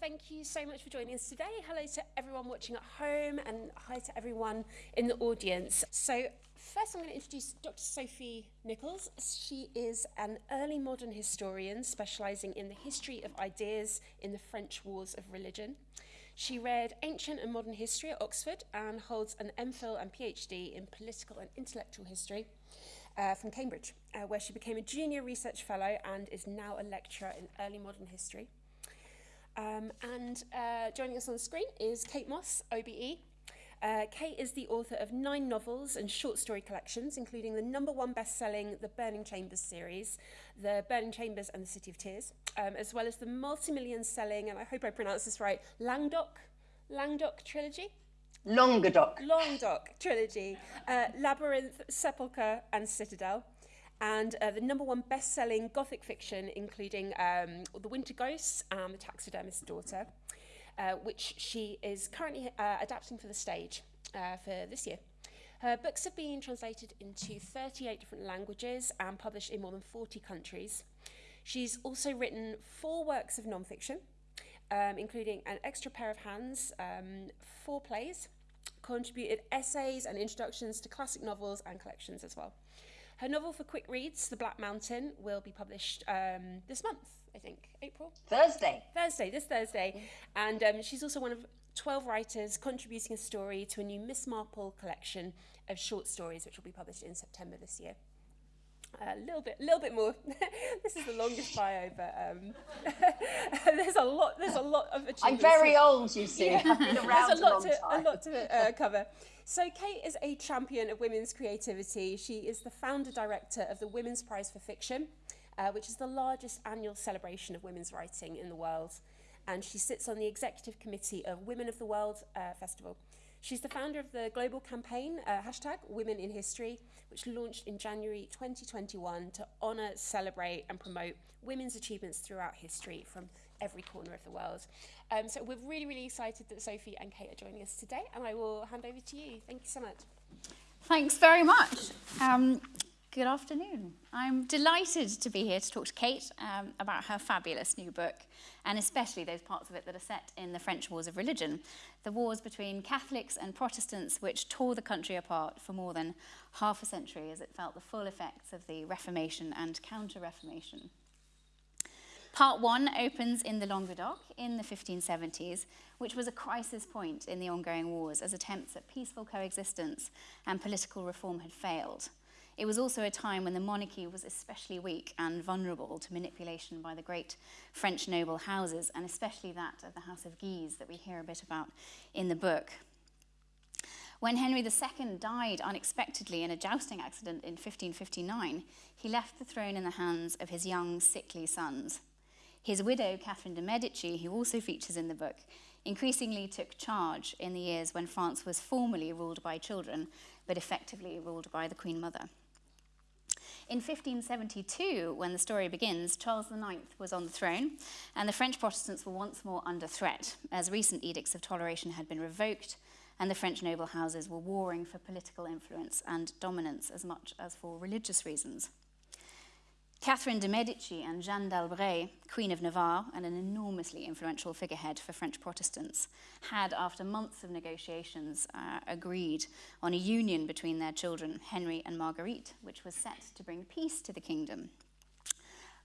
Thank you so much for joining us today. Hello to everyone watching at home and hi to everyone in the audience. So first I'm going to introduce Dr. Sophie Nichols. She is an early modern historian specialising in the history of ideas in the French Wars of Religion. She read ancient and modern history at Oxford and holds an MPhil and PhD in political and intellectual history uh, from Cambridge, uh, where she became a junior research fellow and is now a lecturer in early modern history. Um, and uh, joining us on the screen is Kate Mosse, OBE. Uh, Kate is the author of nine novels and short story collections, including the number one best-selling The Burning Chambers series, The Burning Chambers and the City of Tears, um, as well as the multi-million selling, and I hope I pronounce this right, Languedoc, Languedoc trilogy. Languedoc. Languedoc trilogy, uh, Labyrinth, Sepulchre and Citadel. And uh, the number one best-selling gothic fiction, including um, The Winter Ghosts and The Taxidermist's Daughter, uh, which she is currently uh, adapting for the stage uh, for this year. Her books have been translated into 38 different languages and published in more than 40 countries. She's also written four works of nonfiction, um, including An Extra Pair of Hands, um, four plays, contributed essays and introductions to classic novels and collections as well. Her novel for quick reads, The Black Mountain, will be published um, this month, I think, April? Thursday. Thursday, this Thursday. And um, she's also one of 12 writers contributing a story to a new Miss Marple collection of short stories, which will be published in September this year. A little bit, a little bit more. this is the longest bio, but um, there's a lot. There's a lot of achievements. I'm very old, you see. Yeah. I've been around there's a, lot a to time. a lot to uh, cover. So Kate is a champion of women's creativity. She is the founder director of the Women's Prize for Fiction, uh, which is the largest annual celebration of women's writing in the world. And she sits on the executive committee of Women of the World uh, Festival. She's the founder of the global campaign, uh, hashtag Women in History, which launched in January 2021 to honour, celebrate and promote women's achievements throughout history from every corner of the world. Um, so we're really, really excited that Sophie and Kate are joining us today, and I will hand over to you. Thank you so much. Thanks very much. Um, good afternoon. I'm delighted to be here to talk to Kate um, about her fabulous new book, and especially those parts of it that are set in the French Wars of Religion, the wars between Catholics and Protestants which tore the country apart for more than half a century as it felt the full effects of the Reformation and Counter-Reformation. Part one opens in the Languedoc in the 1570s, which was a crisis point in the ongoing wars as attempts at peaceful coexistence and political reform had failed. It was also a time when the monarchy was especially weak and vulnerable to manipulation by the great French noble houses, and especially that of the House of Guise that we hear a bit about in the book. When Henry II died unexpectedly in a jousting accident in 1559, he left the throne in the hands of his young, sickly sons. His widow, Catherine de' Medici, who also features in the book, increasingly took charge in the years when France was formally ruled by children, but effectively ruled by the Queen Mother. In 1572, when the story begins, Charles IX was on the throne, and the French Protestants were once more under threat, as recent edicts of toleration had been revoked, and the French noble houses were warring for political influence and dominance as much as for religious reasons. Catherine de' Medici and Jeanne d'Albret, Queen of Navarre and an enormously influential figurehead for French Protestants, had, after months of negotiations, uh, agreed on a union between their children, Henry and Marguerite, which was set to bring peace to the kingdom.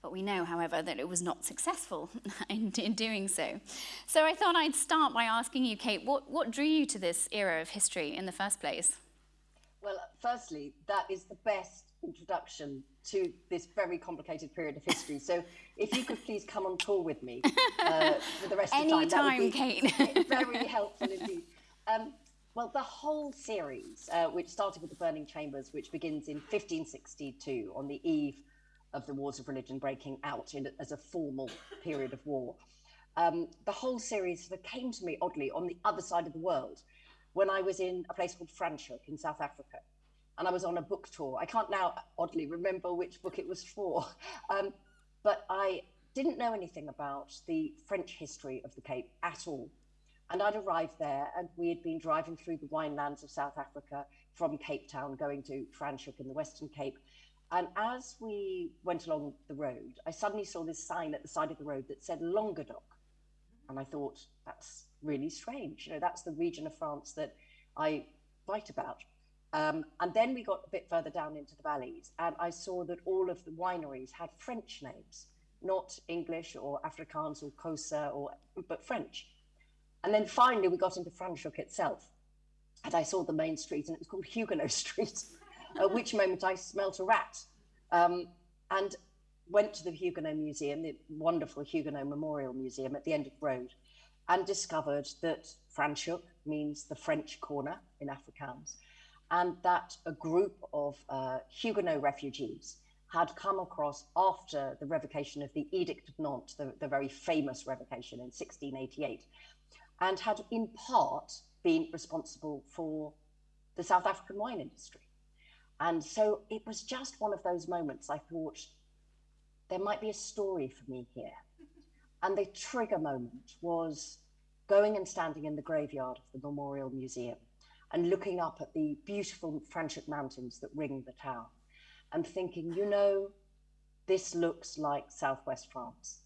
But we know, however, that it was not successful in, in doing so. So I thought I'd start by asking you, Kate, what, what drew you to this era of history in the first place? Well, firstly, that is the best introduction to this very complicated period of history. So if you could please come on tour with me uh, for the rest Any of the time. Anytime, Kate. very helpful indeed. Um, well, the whole series, uh, which started with the Burning Chambers, which begins in 1562 on the eve of the Wars of Religion breaking out in, as a formal period of war. Um, the whole series sort of came to me oddly on the other side of the world when I was in a place called Franschhoek in South Africa and I was on a book tour. I can't now oddly remember which book it was for, um, but I didn't know anything about the French history of the Cape at all. And I'd arrived there and we had been driving through the winelands of South Africa from Cape Town going to Franschhoek in the Western Cape. And as we went along the road, I suddenly saw this sign at the side of the road that said Languedoc. and I thought, that's really strange. You know, that's the region of France that I write about. Um, and then we got a bit further down into the valleys, and I saw that all of the wineries had French names, not English or Afrikaans or Xhosa, or but French. And then finally, we got into Franschhoek itself, and I saw the main street, and it was called Huguenot Street. at which moment I smelt a rat, um, and went to the Huguenot Museum, the wonderful Huguenot Memorial Museum at the end of the road, and discovered that Franschhoek means the French corner in Afrikaans, and that a group of uh, Huguenot refugees had come across after the revocation of the Edict of Nantes, the, the very famous revocation in 1688, and had in part been responsible for the South African wine industry. And so it was just one of those moments I thought there might be a story for me here. And the trigger moment was going and standing in the graveyard of the Memorial Museum and looking up at the beautiful Franschhoek Mountains that ring the town and thinking, you know, this looks like Southwest France.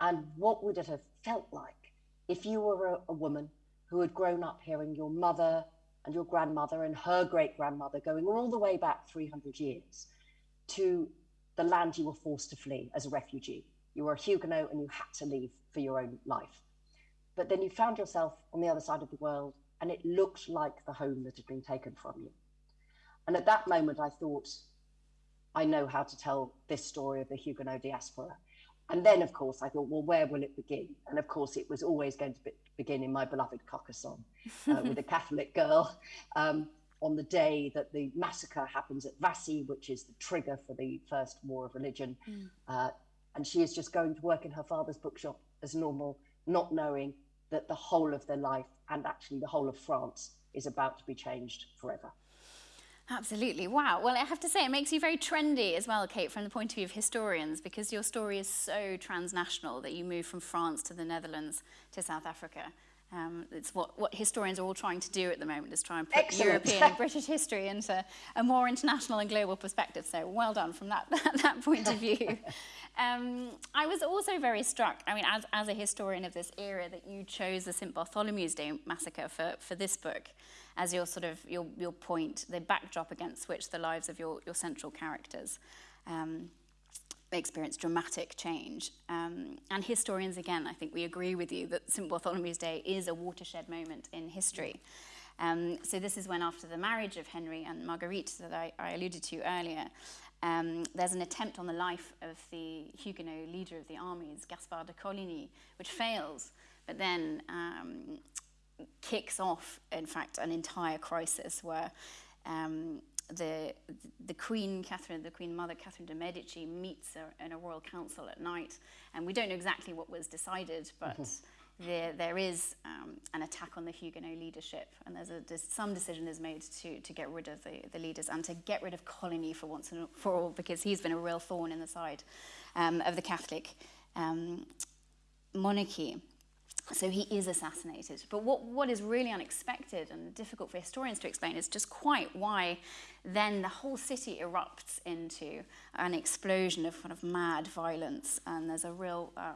And what would it have felt like if you were a, a woman who had grown up hearing your mother and your grandmother and her great grandmother going all the way back 300 years to the land you were forced to flee as a refugee? You were a Huguenot and you had to leave for your own life. But then you found yourself on the other side of the world and it looked like the home that had been taken from you. And at that moment, I thought, I know how to tell this story of the Huguenot diaspora. And then, of course, I thought, well, where will it begin? And of course, it was always going to be, begin in my beloved Carcassonne uh, with a Catholic girl um, on the day that the massacre happens at Vassy, which is the trigger for the first war of religion. Mm. Uh, and she is just going to work in her father's bookshop as normal, not knowing that the whole of their life and actually the whole of France is about to be changed forever. Absolutely. Wow. Well, I have to say, it makes you very trendy as well, Kate, from the point of view of historians, because your story is so transnational that you move from France to the Netherlands to South Africa. Um, it's what, what historians are all trying to do at the moment, is try and put Excellent. European and British history into a more international and global perspective. So well done from that, that, that point of view. Um, I was also very struck, I mean, as, as a historian of this era, that you chose the St. Bartholomew's Day massacre for, for this book as your sort of your, your point, the backdrop against which the lives of your, your central characters um, experience dramatic change. Um, and historians, again, I think we agree with you that St. Bartholomew's Day is a watershed moment in history. Um, so this is when after the marriage of Henry and Marguerite that I, I alluded to earlier, um, there's an attempt on the life of the Huguenot leader of the armies, Gaspard de Coligny, which fails. But then um, kicks off, in fact, an entire crisis where um, the, the Queen Catherine, the Queen Mother Catherine de Medici meets a, in a royal council at night, and we don't know exactly what was decided, but mm-hmm. there, there is um, an attack on the Huguenot leadership, and there's a, there's some decision is made to, to get rid of the, the leaders and to get rid of Coligny for once and for all, because he's been a real thorn in the side um, of the Catholic um, monarchy. So he is assassinated. But what, what is really unexpected and difficult for historians to explain is just quite why then the whole city erupts into an explosion of kind of mad violence and there's a real uh,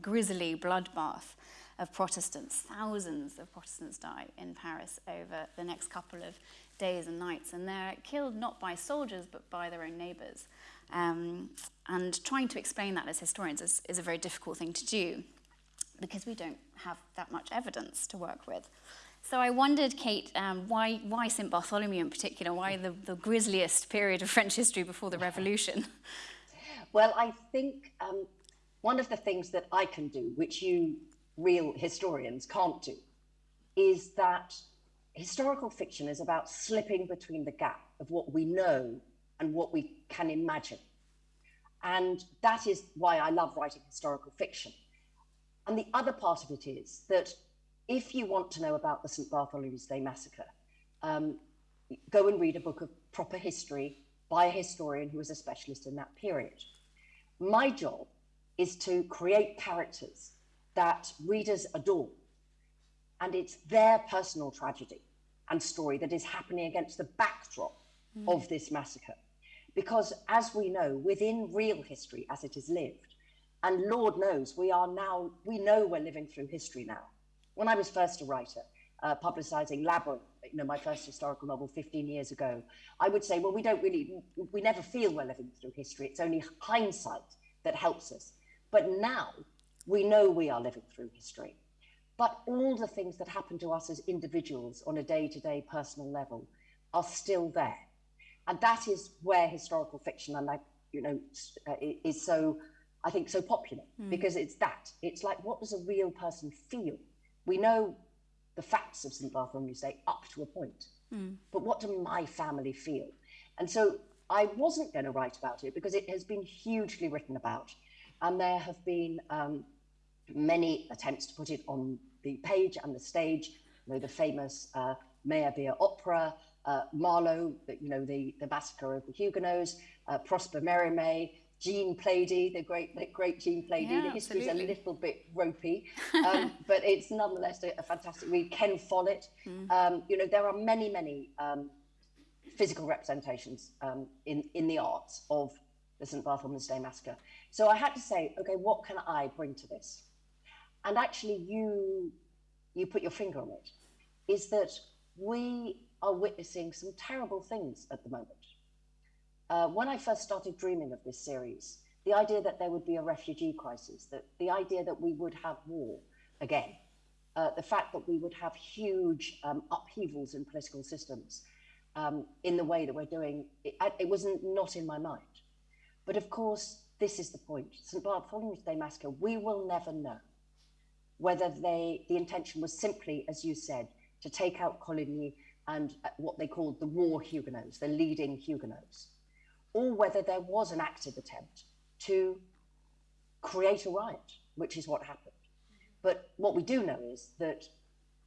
grisly bloodbath of Protestants. Thousands of Protestants die in Paris over the next couple of days and nights and they're killed not by soldiers but by their own neighbours. Um, and trying to explain that as historians is, is a very difficult thing to do because we don't have that much evidence to work with. So I wondered, Kate, um, why, why St. Bartholomew in particular? Why the, the grisliest period of French history before the Revolution? Well, I think um, one of the things that I can do, which you real historians can't do, is that historical fiction is about slipping between the gap of what we know and what we can imagine. And that is why I love writing historical fiction and the other part of it is that if you want to know about the St. Bartholomew's Day massacre, um, go and read a book of proper history by a historian who was a specialist in that period. My job is to create characters that readers adore. And it's their personal tragedy and story that is happening against the backdrop mm. of this massacre. Because as we know, within real history as it is lived, And Lord knows we are now, we know we're living through history now. When I was first a writer, uh, publicizing Labyrinth, you know, my first historical novel 15 years ago, I would say, well, we don't really, we never feel we're living through history. It's only hindsight that helps us. But now we know we are living through history. But all the things that happen to us as individuals on a day to day personal level are still there. And that is where historical fiction, and I, you know, uh, is so, I think, so popular mm. because it's that. It's like, what does a real person feel? We know the facts of St. Bartholomew's Day up to a point, mm. but what do my family feel? And so I wasn't going to write about it because it has been hugely written about. And there have been um, many attempts to put it on the page and the stage. You know, the famous uh, Meyerbeer opera, uh, Marlowe, you know, the, the massacre of the Huguenots, uh, Prosper Mérimée, Jean Plaidy, the great, the great Jean Plaidy. Yeah, the history is a little bit ropey, um, but it's nonetheless a, a, fantastic read. Ken Follett. Mm. Um, you know, there are many, many um, physical representations um, in, in the arts of the St. Bartholomew's Day Massacre. So I had to say, okay, what can I bring to this? And actually, you you put your finger on it. Is that we are witnessing some terrible things at the moment. Uh, when I first started dreaming of this series, the idea that there would be a refugee crisis, that the idea that we would have war again, uh, the fact that we would have huge um, upheavals in political systems um, in the way that we're doing, it, it was not in my mind. But of course, this is the point. St. Bartholomew's Day Massacre, we will never know whether they, the intention was simply, as you said, to take out Coligny and uh, what they called the war Huguenots, the leading Huguenots, or whether there was an active attempt to create a riot, which is what happened. But what we do know is that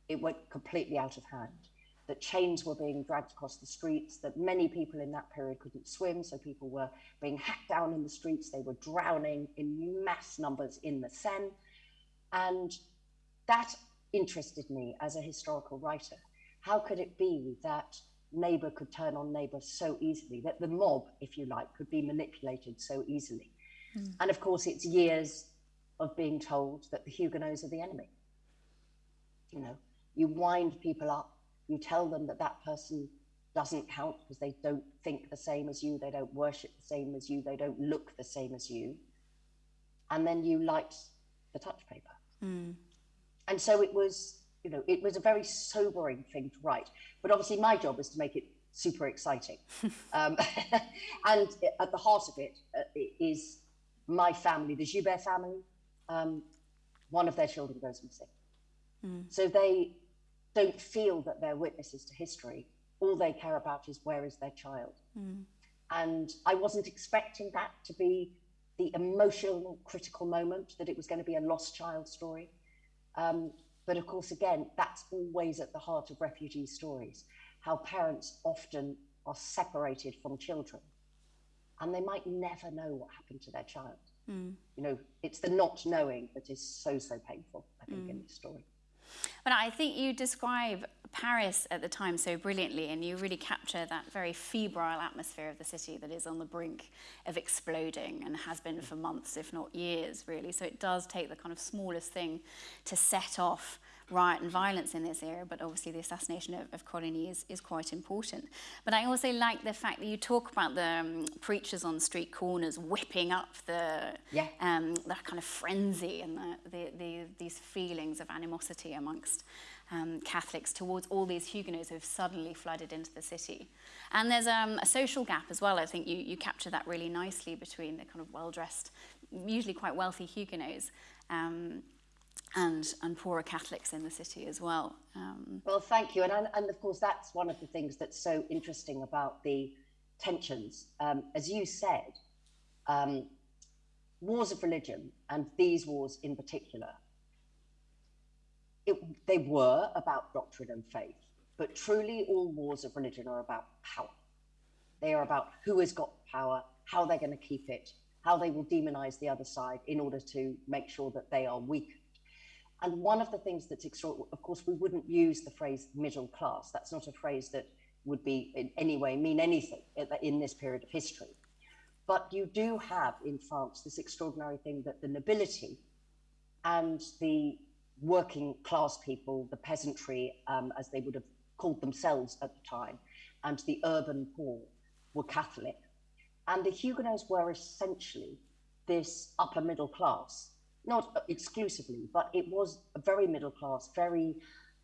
it went completely out of hand, that chains were being dragged across the streets, that many people in that period couldn't swim, so people were being hacked down in the streets, they were drowning in mass numbers in the Seine. And that interested me as a historical writer how could it be that neighbor could turn on neighbor so easily, that the mob, if you like, could be manipulated so easily? Mm. And of course, it's years of being told that the Huguenots are the enemy. You know, you wind people up, you tell them that that person doesn't count because they don't think the same as you, they don't worship the same as you, they don't look the same as you. And then you light the touch paper. Mm. And so it was you know, it was a very sobering thing to write. But obviously, my job is to make it super exciting. um, and at the heart of it uh, is my family, the Joubert family. Um, one of their children goes missing. Mm. So they don't feel that they're witnesses to history. All they care about is where is their child. Mm. And I wasn't expecting that to be the emotional, critical moment, that it was going to be a lost child story. Um, but of course, again, that's always at the heart of refugee stories how parents often are separated from children and they might never know what happened to their child. Mm. You know, it's the not knowing that is so, so painful, I think, mm. in this story. But I think you describe Paris at the time so brilliantly, and you really capture that very febrile atmosphere of the city that is on the brink of exploding and has been for months, if not years, really. So it does take the kind of smallest thing to set off riot and violence in this area, but obviously the assassination of, of Coligny is, is quite important. But I also like the fact that you talk about the um, preachers on street corners whipping up the, yeah. um, the kind of frenzy and the, the, the, these feelings of animosity amongst um, Catholics towards all these Huguenots who have suddenly flooded into the city. And there's um, a social gap as well. I think you, you capture that really nicely between the kind of well-dressed, usually quite wealthy Huguenots um, and, and poorer Catholics in the city as well. Um, well, thank you. And, and of course, that's one of the things that's so interesting about the tensions. Um, as you said, um, wars of religion, and these wars in particular, it, they were about doctrine and faith, but truly all wars of religion are about power. They are about who has got power, how they're going to keep it, how they will demonize the other side in order to make sure that they are weak and one of the things that's extraordinary, of course, we wouldn't use the phrase middle class. That's not a phrase that would be in any way mean anything in this period of history. but you do have in France this extraordinary thing that the nobility and the working class people, the peasantry, um, as they would have called themselves at the time, and the urban poor were Catholic. And the Huguenots were essentially this upper middle class, not exclusively, but it was a very middle class, very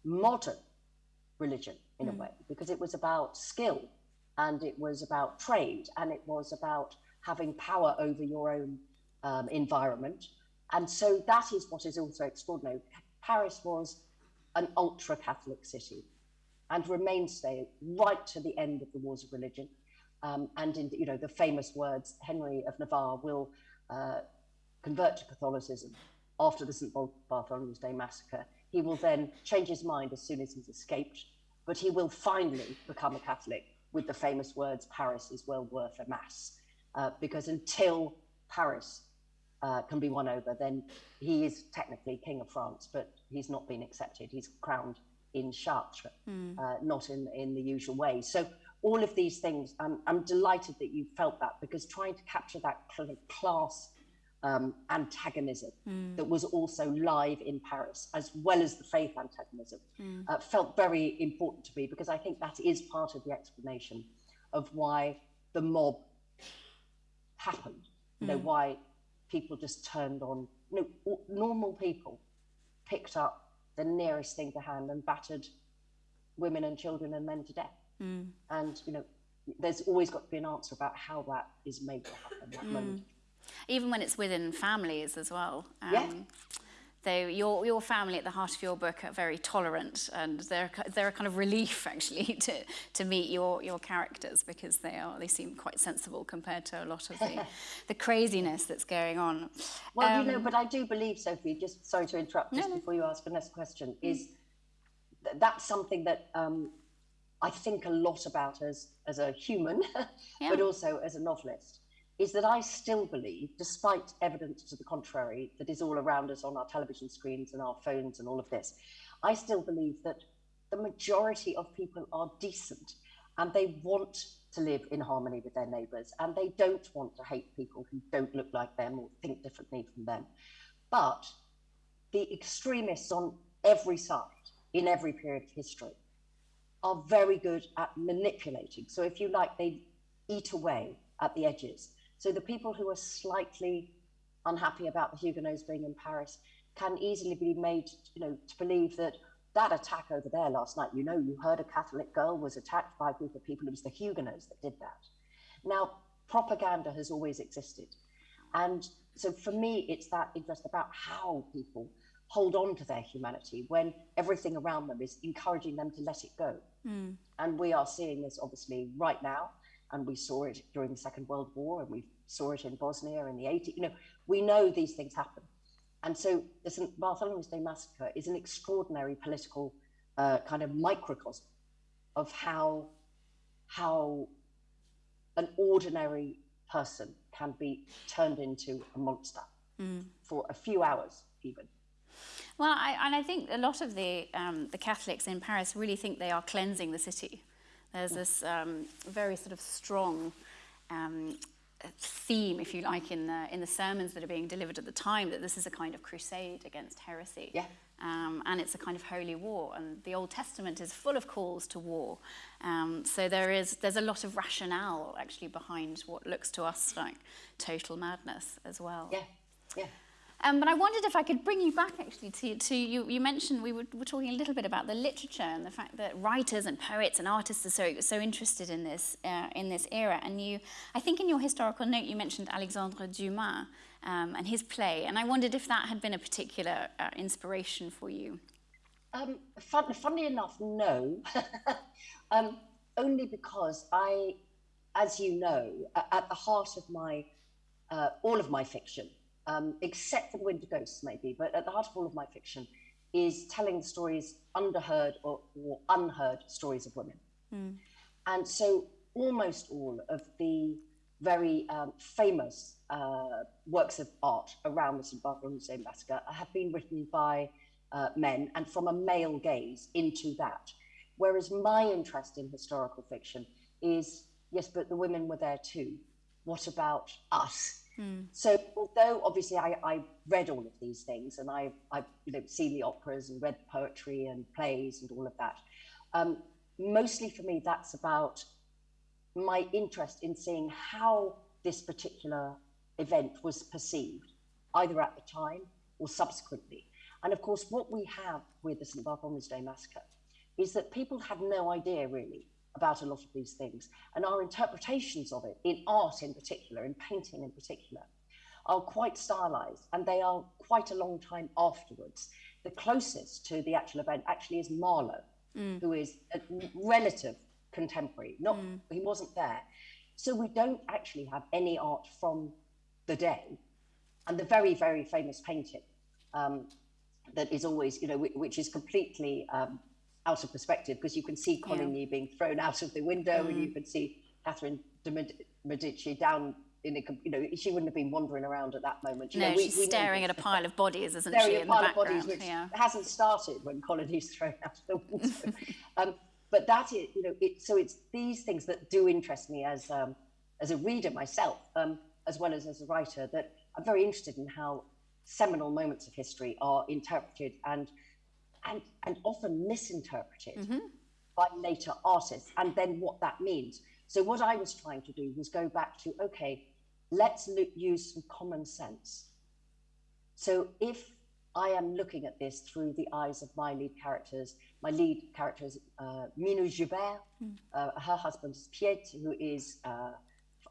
modern religion in mm. a way, because it was about skill and it was about trade and it was about having power over your own um, environment. And so that is what is also extraordinary. Paris was an ultra Catholic city and remained so right to the end of the wars of religion. Um, and in you know the famous words, Henry of Navarre will uh, convert to Catholicism after the St. Bartholomew's Day massacre. He will then change his mind as soon as he's escaped, but he will finally become a Catholic with the famous words, Paris is well worth a mass. Uh, because until Paris uh, can be won over, then he is technically King of France, but he's not been accepted. He's crowned in Chartres, mm. uh, not in, in the usual way. So all of these things, I'm, I'm delighted that you felt that because trying to capture that kind of class um, antagonism mm. that was also live in Paris, as well as the faith antagonism, mm. uh, felt very important to me because I think that is part of the explanation of why the mob happened. You know, mm. why people just turned on, you know, normal people picked up the nearest thing to hand and battered women and children and men to death. Mm. And, you know, there's always got to be an answer about how that is made to happen, that mm. moment. Even when it's within families as well. Um, yeah. So your, your family at the heart of your book are very tolerant and they're, they're a kind of relief actually to, to meet your, your characters because they are they seem quite sensible compared to a lot of the, the craziness that's going on. Well, um, you know, um, but I do believe, Sophie, just sorry to interrupt, just no, before you ask the next question, mm. is th that's something that um, I think a lot about as, as a human, yeah. but also as a novelist is that I still believe, despite evidence to the contrary that is all around us on our television screens and our phones and all of this, I still believe that the majority of people are decent and they want to live in harmony with their neighbours and they don't want to hate people who don't look like them or think differently from them. But the extremists on every side, in every period of history, are very good at manipulating. So, if you like, they eat away at the edges so the people who are slightly unhappy about the Huguenots being in Paris can easily be made, you know, to believe that that attack over there last night, you know, you heard a Catholic girl was attacked by a group of people. It was the Huguenots that did that. Now, propaganda has always existed. And so for me, it's that interest about how people hold on to their humanity when everything around them is encouraging them to let it go. Mm. And we are seeing this obviously right now and we saw it during the Second World War, and we saw it in Bosnia in the 80s. You know, we know these things happen. And so the St. Bartholomew's Day Massacre is an extraordinary political uh, kind of microcosm of how, how an ordinary person can be turned into a monster mm. for a few hours, even. Well, I, and I think a lot of the, um, the Catholics in Paris really think they are cleansing the city. There's this um, very sort of strong um, theme, if you like, in the, in the sermons that are being delivered at the time, that this is a kind of crusade against heresy. Yeah. Um, and it's a kind of holy war. And the Old Testament is full of calls to war. Um, so there is, there's a lot of rationale actually behind what looks to us like total madness as well. Yeah, yeah. Um, but I wondered if I could bring you back actually to, to you, you mentioned we were, were talking a little bit about the literature and the fact that writers and poets and artists are so, so interested in this, uh, in this era. And you, I think in your historical note you mentioned Alexandre Dumas um, and his play. And I wondered if that had been a particular uh, inspiration for you. Um, fun, funnily enough, no. um, only because I, as you know, at the heart of my, uh, all of my fiction, um, except for the Wind Winter Ghosts, maybe, but at the heart of all of my fiction is telling stories, underheard or, or unheard stories of women. Mm. And so almost all of the very um, famous uh, works of art around the St. Bartholomew's Day Massacre have been written by uh, men and from a male gaze into that. Whereas my interest in historical fiction is, yes, but the women were there too what about us? So although obviously I, I read all of these things and I, I've you know, seen the operas and read poetry and plays and all of that, um, mostly for me that's about my interest in seeing how this particular event was perceived, either at the time or subsequently. And of course, what we have with the St. Bartholomew's Day Massacre is that people had no idea really about a lot of these things. And our interpretations of it, in art in particular, in painting in particular, are quite stylized and they are quite a long time afterwards. The closest to the actual event actually is Marlowe, mm. who is a relative contemporary. Not mm. he wasn't there. So we don't actually have any art from the day. And the very, very famous painting um, that is always, you know, which is completely um, out of perspective because you can see Coligny yeah. being thrown out of the window mm. and you can see Catherine de Medici down in a, you know, she wouldn't have been wandering around at that moment. You no, know, we, she's we staring at a pile of bodies, isn't staring she, at a pile of bodies, which yeah. hasn't started when Coligny's thrown out of the window. um, but that is, you know, it, so it's these things that do interest me as um, as a reader myself, um, as well as as a writer, that I'm very interested in how seminal moments of history are interpreted and and, and often misinterpreted mm-hmm. by later artists, and then what that means. So, what I was trying to do was go back to okay, let's lo- use some common sense. So, if I am looking at this through the eyes of my lead characters, my lead character is uh, Minou Joubert, mm. uh, her husband is Piet, who is uh,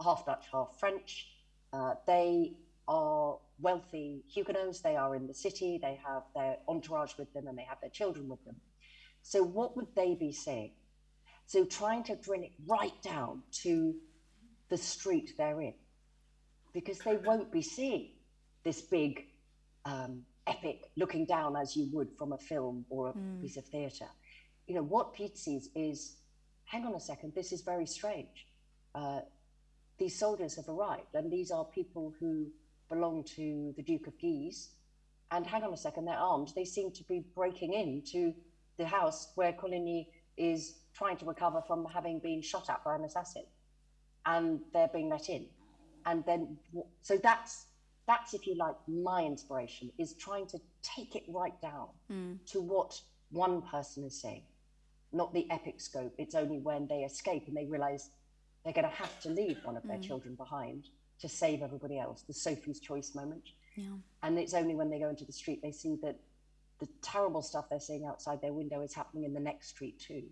half Dutch, half French. Uh, they are wealthy Huguenots. They are in the city, they have their entourage with them, and they have their children with them. So, what would they be saying? So, trying to drill it right down to the street they're in, because they won't be seeing this big um, epic looking down as you would from a film or a mm. piece of theatre. You know, what Piet sees is hang on a second, this is very strange. Uh, these soldiers have arrived, and these are people who belong to the Duke of Guise. And hang on a second, they're armed. They seem to be breaking into the house where Coligny is trying to recover from having been shot at by an assassin. And they're being let in. And then, so that's, that's if you like, my inspiration is trying to take it right down mm. to what one person is saying, not the epic scope. It's only when they escape and they realize they're going to have to leave one of their mm. children behind to save everybody else, the Sophie's choice moment. Yeah. And it's only when they go into the street they see that the terrible stuff they're seeing outside their window is happening in the next street too,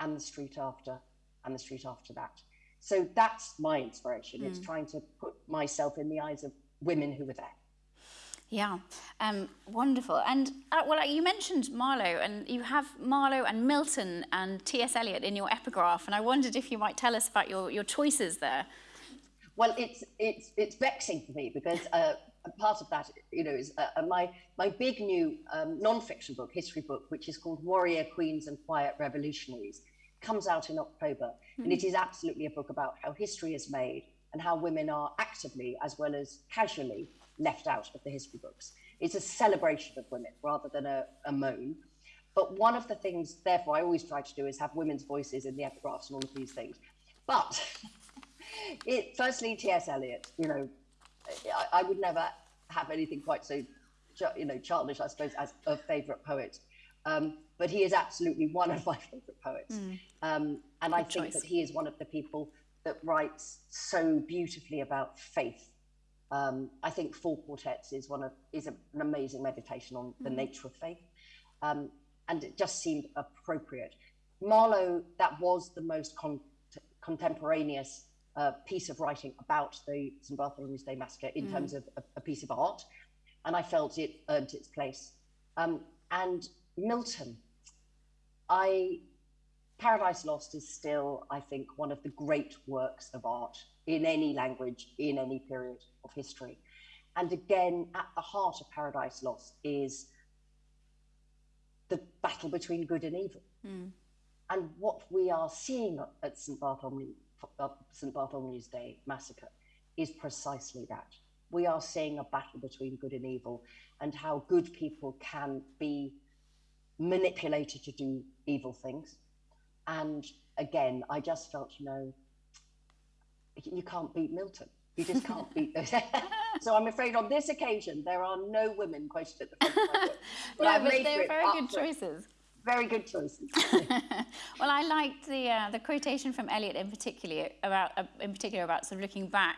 and the street after, and the street after that. So that's my inspiration. Mm. It's trying to put myself in the eyes of women who were there. Yeah, um, wonderful. And uh, well, you mentioned Marlowe, and you have Marlowe and Milton and T.S. Eliot in your epigraph, and I wondered if you might tell us about your, your choices there. Well, it's it's it's vexing for me because uh, part of that, you know, is uh, my my big new um, non-fiction book, history book, which is called Warrior Queens and Quiet Revolutionaries, comes out in October, mm-hmm. and it is absolutely a book about how history is made and how women are actively as well as casually left out of the history books. It's a celebration of women rather than a, a moan. But one of the things, therefore, I always try to do is have women's voices in the epigraphs and all of these things. But it, firstly, T.S. Eliot, you know, I, I, would never have anything quite so, you know, childish, I suppose, as a favourite poet. Um, but he is absolutely one of my favourite poets. Mm. Um, and Good I think choice. that he is one of the people that writes so beautifully about faith. Um, I think Four Quartets is one of is a, an amazing meditation on the mm. nature of faith, um, and it just seemed appropriate. Marlowe, that was the most con- contemporaneous a piece of writing about the St. Bartholomew's Day massacre in mm. terms of a, a, piece of art, and I felt it earned its place. Um, and Milton, I Paradise Lost is still, I think, one of the great works of art in any language, in any period of history. And again, at the heart of Paradise Lost is the battle between good and evil. Mm. And what we are seeing at St. Bartholomew Uh, St. Bartholomew's Day massacre is precisely that. We are seeing a battle between good and evil and how good people can be manipulated to do evil things. And again, I just felt, you know, you can't beat Milton. You just can't beat those. so I'm afraid on this occasion there are no women quoted at the front of my book. But no, but they're very good choices. Very good choices. well, I liked the uh, the quotation from Eliot in particular about uh, in particular about sort of looking back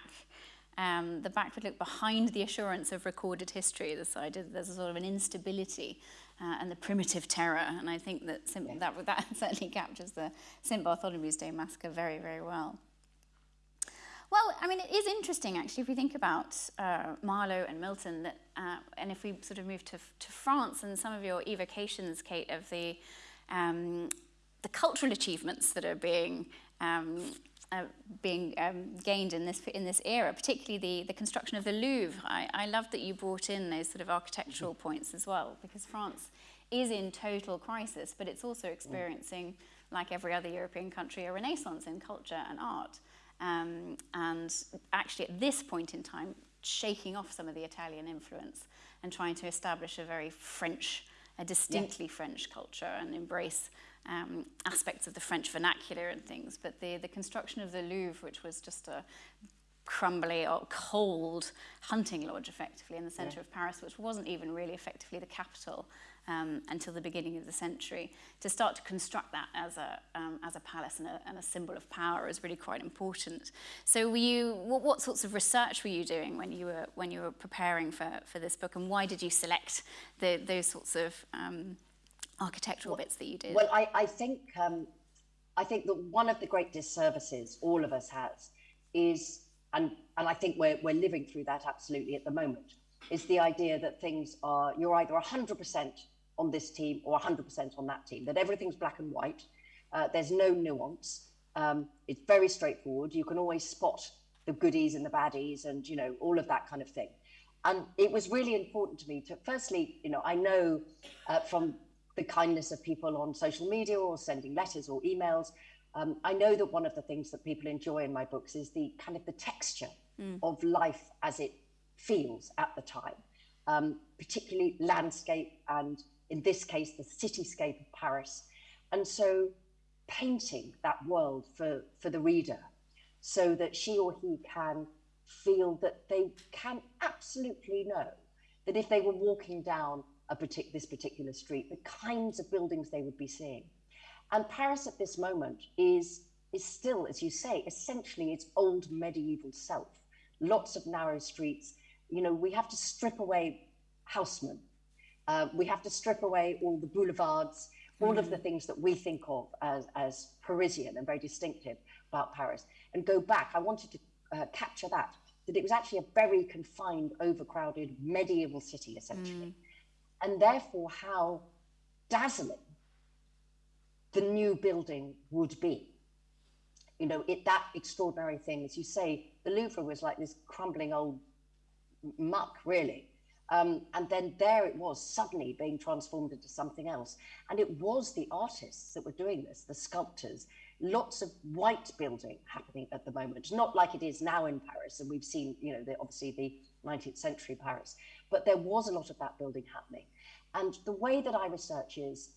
um, the backward look behind the assurance of recorded history, this idea that there's a sort of an instability uh, and the primitive terror. And I think that, yeah. that, that certainly captures the St. Bartholomew's Day massacre very, very well. Well, I mean, it is interesting, actually, if we think about uh, Marlowe and Milton, that, uh, and if we sort of move to, to France and some of your evocations, Kate, of the, um, the cultural achievements that are being um, uh, being um, gained in this in this era, particularly the the construction of the Louvre. I, I love that you brought in those sort of architectural points as well, because France is in total crisis, but it's also experiencing, like every other European country, a renaissance in culture and art. Um, and actually, at this point in time, shaking off some of the Italian influence and trying to establish a very French, a distinctly yes. French culture and embrace um, aspects of the French vernacular and things, but the, the construction of the Louvre, which was just a crumbly or cold hunting lodge effectively in the centre yeah. of Paris, which wasn't even really effectively the capital um, until the beginning of the century. To start to construct that as a, um, as a palace and a, and a symbol of power is really quite important. So were you, what, what sorts of research were you doing when you were, when you were preparing for, for this book and why did you select the, those sorts of um, architectural well, bits that you did? Well, I, I think um, I think that one of the great disservices all of us has is, and and I think we're we're living through that absolutely at the moment, is the idea that things are you're either hundred percent on this team or hundred percent on that team, that everything's black and white. Uh, there's no nuance. Um, it's very straightforward. You can always spot the goodies and the baddies, and you know all of that kind of thing. And it was really important to me to, firstly, you know, I know uh, from the kindness of people on social media or sending letters or emails. Um, I know that one of the things that people enjoy in my books is the kind of the texture mm. of life as it feels at the time, um, particularly landscape and in this case, the cityscape of Paris. And so painting that world for, for the reader so that she or he can feel that they can absolutely know that if they were walking down a partic- this particular street, the kinds of buildings they would be seeing. And Paris at this moment is, is still, as you say, essentially its old medieval self. Lots of narrow streets. You know, we have to strip away Haussmann. Uh, we have to strip away all the boulevards, all of the mm. things that we think of as, as Parisian and very distinctive about Paris, and go back. I wanted to uh, capture that, that it was actually a very confined, overcrowded medieval city, essentially. Mm and therefore how dazzling the new building would be. You know, it that extraordinary thing, as you say, the Louvre was like this crumbling old muck, really. Um, and then there it was, suddenly being transformed into something else. And it was the artists that were doing this, the sculptors. Lots of white building happening at the moment, not like it is now in Paris. And we've seen, you know, the, obviously the 19th century Paris, but there was a lot of that building happening. And the way that I research is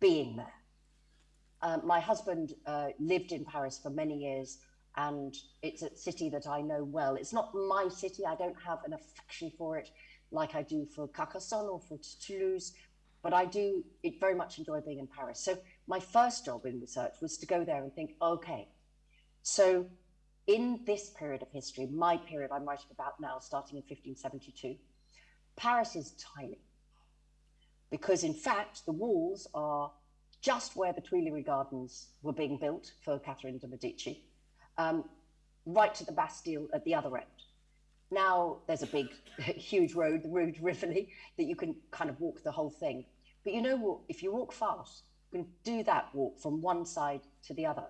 being there. Uh, my husband uh, lived in Paris for many years, and it's a city that I know well. It's not my city, I don't have an affection for it like I do for Carcassonne or for Toulouse, but I do it very much enjoy being in Paris. So my first job in research was to go there and think, okay, so in this period of history, my period I'm writing about now, starting in 1572, Paris is tiny because in fact the walls are just where the Tuileries Gardens were being built for Catherine de Medici, um, right to the Bastille at the other end. Now there's a big, huge road, the Rue Rivoli, that you can kind of walk the whole thing. But you know what? If you walk fast, you can do that walk from one side to the other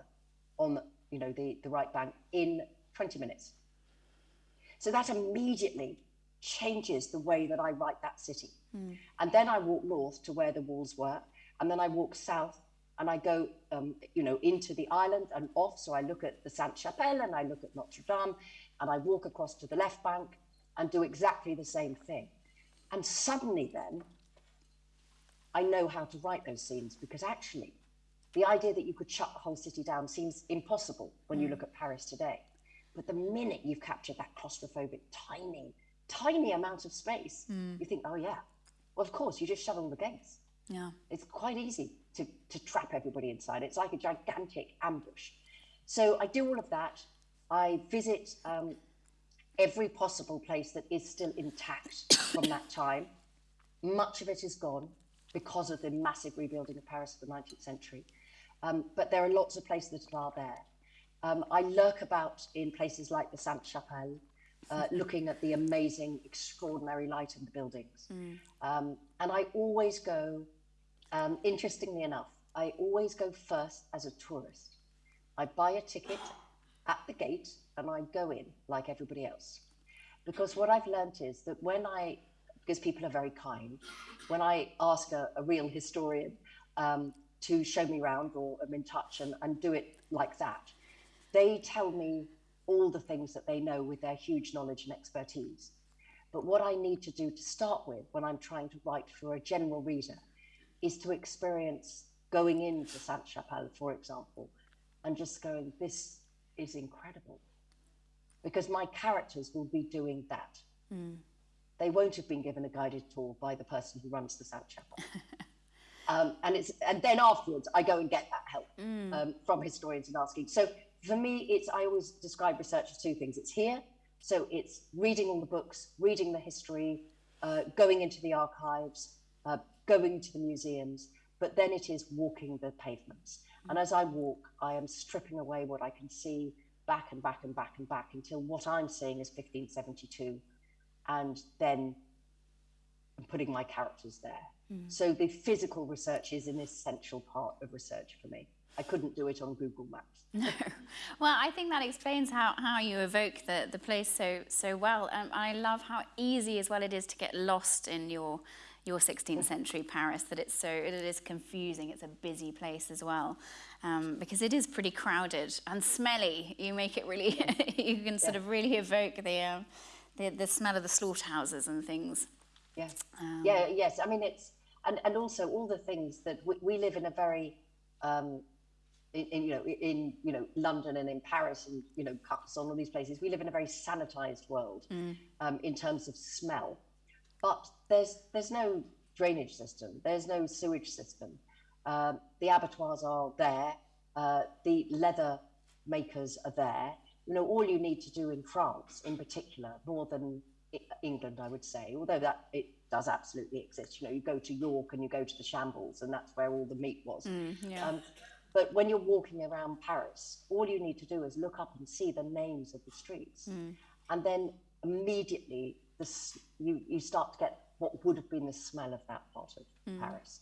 on, you know, the, the right bank in 20 minutes. So that immediately changes the way that I write that city. Mm. And then I walk north to where the walls were, and then I walk south and I go, um, you know, into the island and off. So I look at the Sainte Chapelle and I look at Notre Dame, and I walk across to the left bank and do exactly the same thing. And suddenly, then, I know how to write those scenes because actually, the idea that you could shut the whole city down seems impossible when mm. you hmm. look at Paris today. But the minute you've captured that claustrophobic, tiny, tiny amount of space, Hmm. you think, oh yeah, well, of course, you just shut all the gates. Yeah. It's quite easy to, to trap everybody inside. It's like a gigantic ambush. So I do all of that. I visit um, every possible place that is still intact from that time. Much of it is gone because of the massive rebuilding of Paris of the 19th century. Um, but there are lots of places that are there. Um, I lurk about in places like the Sainte Chapelle, uh, looking at the amazing, extraordinary light in the buildings. Um, and I always go, um, interestingly enough, I always go first as a tourist. I buy a ticket at the gate and I go in like everybody else. Because what I've learnt is that when I, because people are very kind, when I ask a, a real historian um, to show me around or I'm in touch and, and do it like that, they tell me all the things that they know with their huge knowledge and expertise. But what I need to do to start with when I'm trying to write for a general reader is to experience going into Sainte Chapelle, for example, and just going, this is incredible. Because my characters will be doing that. They won't have been given a guided tour by the person who runs the Sainte Chapelle. um, and it's and then afterwards I go and get that help um, from historians and asking. So for me, it's I always describe research as two things. It's here, so it's reading all the books, reading the history, uh, going into the archives, uh, going to the museums, but then it is walking the pavements. And as I walk, I am stripping away what I can see back and back and back and back until what I'm seeing is 1572, and then I'm putting my characters there. So the physical research is an essential part of research for me. I couldn't do it on Google Maps. No. Well, I think that explains how, how you evoke the, the place so so well. Um, I love how easy as well it is to get lost in your your 16th century Paris. That it's so it is confusing. It's a busy place as well, um, because it is pretty crowded and smelly. You make it really you can sort of really evoke the, um, the the smell of the slaughterhouses and things. Yeah. yeah, yes. I mean, it's, and, and also all the things that we, we live in a very, um, in, in, you know, in, you know, London and in Paris and, you know, Carcassonne, all these places, we live in a very sanitized world um, in terms of smell. But there's, there's no drainage system, there's no sewage system. Um, the abattoirs are there, uh, the leather makers are there. You know, all you need to do in France, in particular, more than England, I would say, although that it does absolutely exist. You know, you go to York and you go to the Shambles, and that's where all the meat was. yeah. Um, but when you're walking around Paris, all you need to do is look up and see the names of the streets, and then immediately the, you you start to get what would have been the smell of that part of Paris.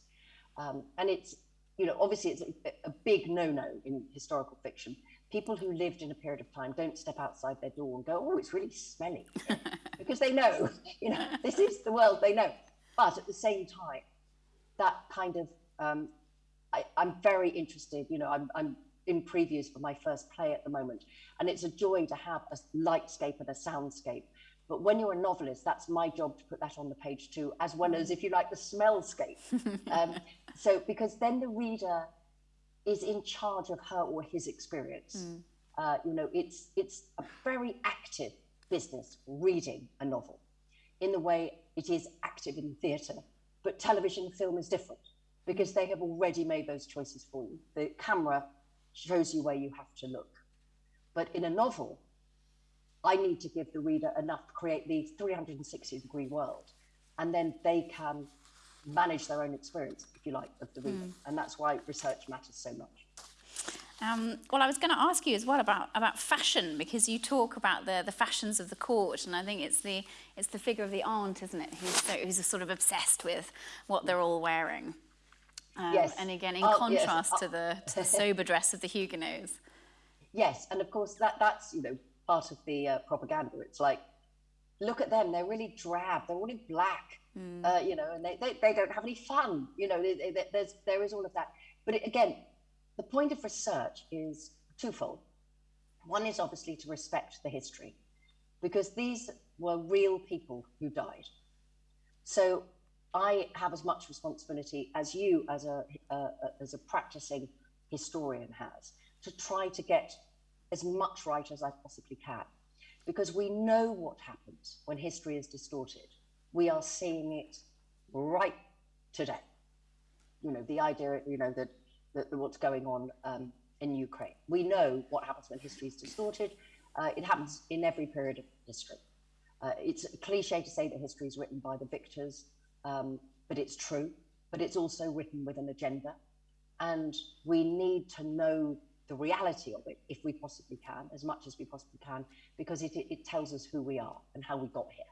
Um, and it's, you know, obviously it's a, a big no-no in historical fiction. People who lived in a period of time don't step outside their door and go, "Oh, it's really smelly," because they know, you know, this is the world they know. But at the same time, that kind of, um, I, I'm very interested. You know, I'm, I'm in previews for my first play at the moment, and it's a joy to have a lightscape and a soundscape. But when you're a novelist, that's my job to put that on the page too, as well as, if you like, the smellscape. um, so, because then the reader is in charge of her or his experience. Uh, you know, it's it's a very active business reading a novel, in the way it is active in theatre. But television and film is different because they have already made those choices for you. The camera shows you where you have to look. But in a novel, I need to give the reader enough to create the 360 degree world, and then they can manage their own experience, if you like, of the reader. And that's why research matters so much. Um, well, I was going to ask you as well about, about fashion because you talk about the, the fashions of the court, and I think it's the it's the figure of the aunt, isn't it, who's so, who's sort of obsessed with what they're all wearing. Um, Yes. And again, in Oh, yes. contrast to the to the sober dress of the Huguenots. Yes, and of course that that's you know part of the uh, propaganda. It's like, look at them; they're really drab. They're all in black, uh, you know, and they, they, they don't have any fun. You know, they, they, there's there is all of that. But it, again, the point of research is twofold. One is obviously to respect the history, because these were real people who died. So I have as much responsibility as you, as a uh, as a practicing historian, has to try to get as much right as I possibly can because we know what happens when history is distorted. We are seeing it right today. You know, the idea, you know, that, that what's going on um, in Ukraine. We know what happens when history is distorted. Uh, it happens in every period of history. Uh, it's a cliche to say that history is written by the victors, um, but it's true. But it's also written with an agenda. And we need to know the reality of it if we possibly can, as much as we possibly can, because it, it tells us who we are and how we got here.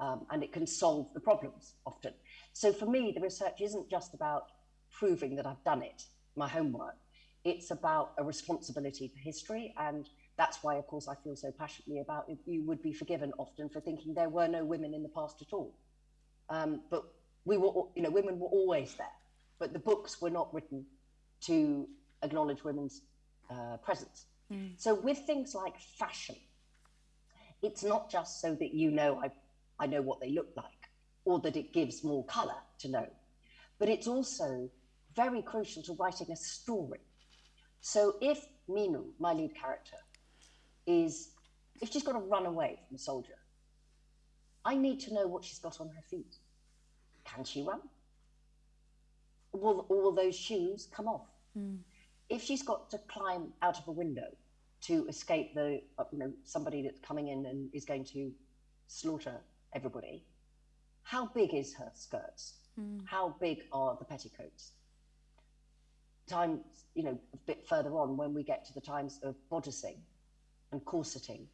Um, and it can solve the problems often. So for me, the research isn't just about proving that I've done it, my homework. It's about a responsibility for history. And that's why, of course, I feel so passionately about it. You would be forgiven often for thinking there were no women in the past at all. Um, but we were, you know, women were always there. But the books were not written to acknowledge women's uh, presence. Mm. So with things like fashion, it's not just so that you know I, I know what they look like or that it gives more color to know, but it's also very crucial to writing a story. So if Minou, my lead character, is if she's got to run away from a soldier, I need to know what she's got on her feet. Can she run? Will all those shoes come off? Mm. If she's got to climb out of a window to escape the, uh, you know, somebody that's coming in and is going to slaughter everybody, how big is her skirts? Mm. How big are the petticoats? Time, you know, a bit further on when we get to the times of bodicing and corseting,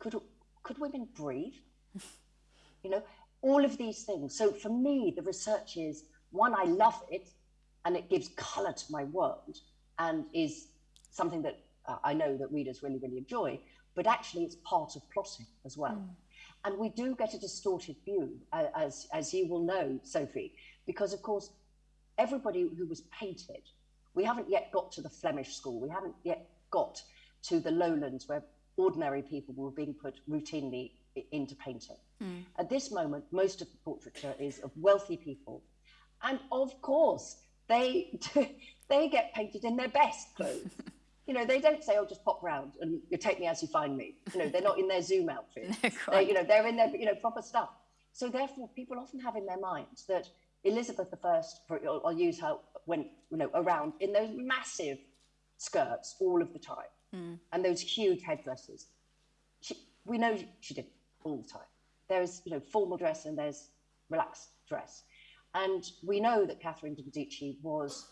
could could women breathe? you know, all of these things. So for me, the research is one, I love it, and it gives color to my world, and is something that uh, I know that readers really, really enjoy. But actually, it's part of plotting as well. Mm. And we do get a distorted view, uh, as, as you will know, Sophie, because of course, everybody who was painted, we haven't yet got to the Flemish school, we haven't yet got to the lowlands where ordinary people were being put routinely into painting. Mm. At this moment, most of the portraiture is of wealthy people. And of course, they, they get painted in their best clothes. you know, they don't say, "Oh, just pop round and you take me as you find me." You know, they're not in their Zoom outfit. they, you know, they're in their you know proper stuff. So therefore, people often have in their minds that Elizabeth I, I'll use her, went you know around in those massive skirts all of the time mm. and those huge headdresses. She, we know she did all the time. There's you know formal dress and there's relaxed dress, and we know that Catherine de Medici was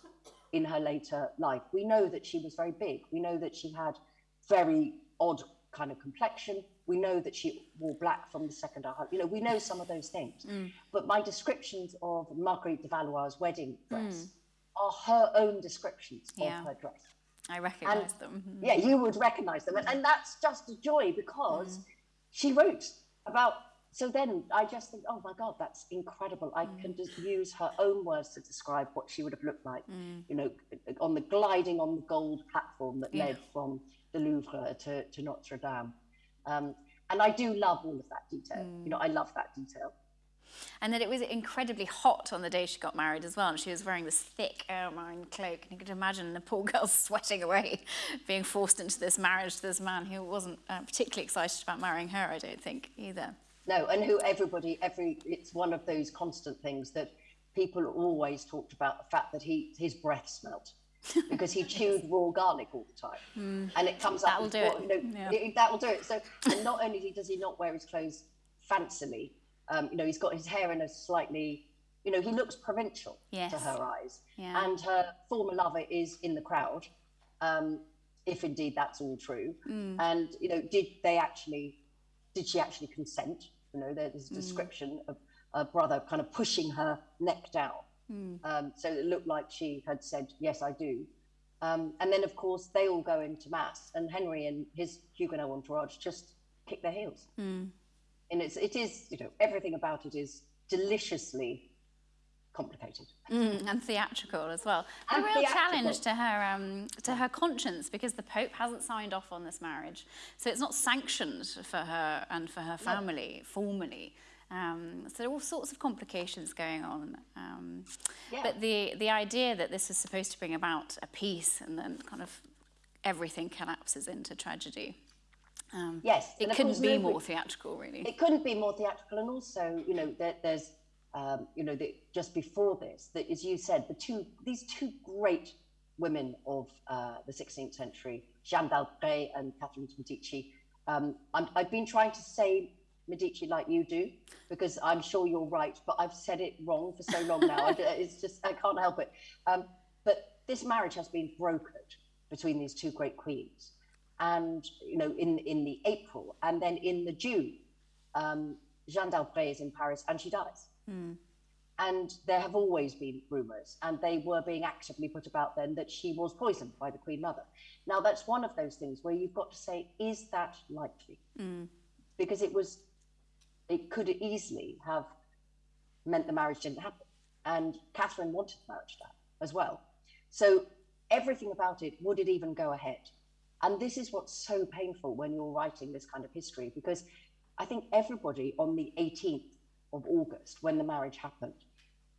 in her later life. We know that she was very big. We know that she had very odd kind of complexion. We know that she wore black from the second hour. You know, we know some of those things. Mm. But my descriptions of Marguerite de Valois' wedding dress mm. are her own descriptions yeah. of her dress. I recognise them. Mm-hmm. Yeah, you would recognise them. And, and, that's just a joy because mm. she wrote about. So then I just think, oh my God, that's incredible. I mm. can just use her own words to describe what she would have looked like, mm. you know, on the gliding on the gold platform that yeah. led from the Louvre to, to Notre Dame. Um, and I do love all of that detail. You know, I love that detail and that it was incredibly hot on the day she got married as well. And she was wearing this thick ermine cloak. And you could imagine the poor girl sweating away, being forced into this marriage to this man who wasn't uh, particularly excited about marrying her, I don't think, either. No, and who everybody, every, it's one of those constant things that people always talked about the fact that he, his breath smelt. because he chewed raw garlic all the time, mm. and it comes that'll up. Do it. You know, yeah. it, that will do it. So, and not only does he not wear his clothes fancily, um, you know, he's got his hair in a slightly, you know, he looks provincial yes. to her eyes. Yeah. And her former lover is in the crowd, um, if indeed that's all true. Mm. And, you know, did they actually, did she actually consent? You know, there's a mm. description mm. of a brother kind of pushing her neck down. Mm. Um, so it looked like she had said, yes, I do. Um, and then, of course, they all go into mass, and Henry and his Huguenot entourage just kick their heels. Mm and it's it is you know everything about it is deliciously complicated mm, and theatrical as well. And a real theatrical. challenge to her um, to her conscience because the Pope hasn't signed off on this marriage, so it's not sanctioned for her and for her family no. formally. Um, so there are all sorts of complications going on. Um, yeah. But the the idea that this is supposed to bring about a peace and then kind of everything collapses into tragedy. Um, Yes, it couldn't course be nobody- more theatrical, really. it couldn't be more theatrical and also you know there, there's um, you know the, just before this that as you said the two these two great women of uh, the 16th century jeanne d'albret and catherine de medici um, I'm, i've been trying to say medici like you do because i'm sure you're right but i've said it wrong for so long now. I, it's just i can't help it. Um, but this marriage has been brokered between these two great queens. And you know in in the april and then in the june um, Jeanne d'Albret is in Paris and she dies. Hmm. And there have always been rumours, and they were being actively put about then that she was poisoned by the Queen Mother. Now, that's one of those things where you've got to say, is that likely? Hmm. Because it was, it could easily have meant the marriage didn't happen. And Catherine wanted the marriage to happen as well. So everything about it, would it even go ahead? And this is what's so painful when you're writing this kind of history, because I think everybody on the 18th of August, when the marriage happened,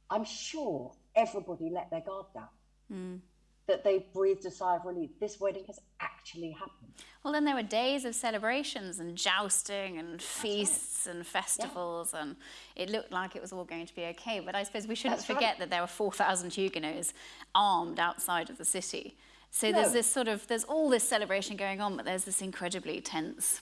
I'm sure everybody let their guard down. Mm. That they breathed a sigh of relief. This wedding has actually happened. Well, then there were days of celebrations and jousting and feasts and festivals, and it looked like it was all going to be okay. But I suppose we shouldn't That's right. forget that there were 4,000 Huguenots armed outside of the city. So there's this sort of, there's all this celebration going on, but there's this incredibly tense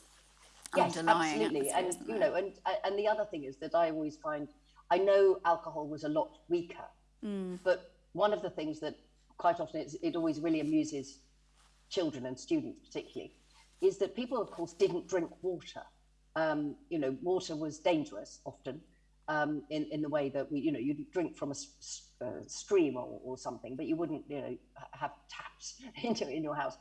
Yes, underlying absolutely. And you know, and and the other thing is that I always find, I know alcohol was a lot weaker, Mm. but one of the things that quite often it always really amuses children and students particularly is that people, of course, didn't drink water. Um, you know, water was dangerous often um, in in the way that we, you know, you'd drink from a uh, stream or, or something, but you wouldn't, you know, have taps into in your house.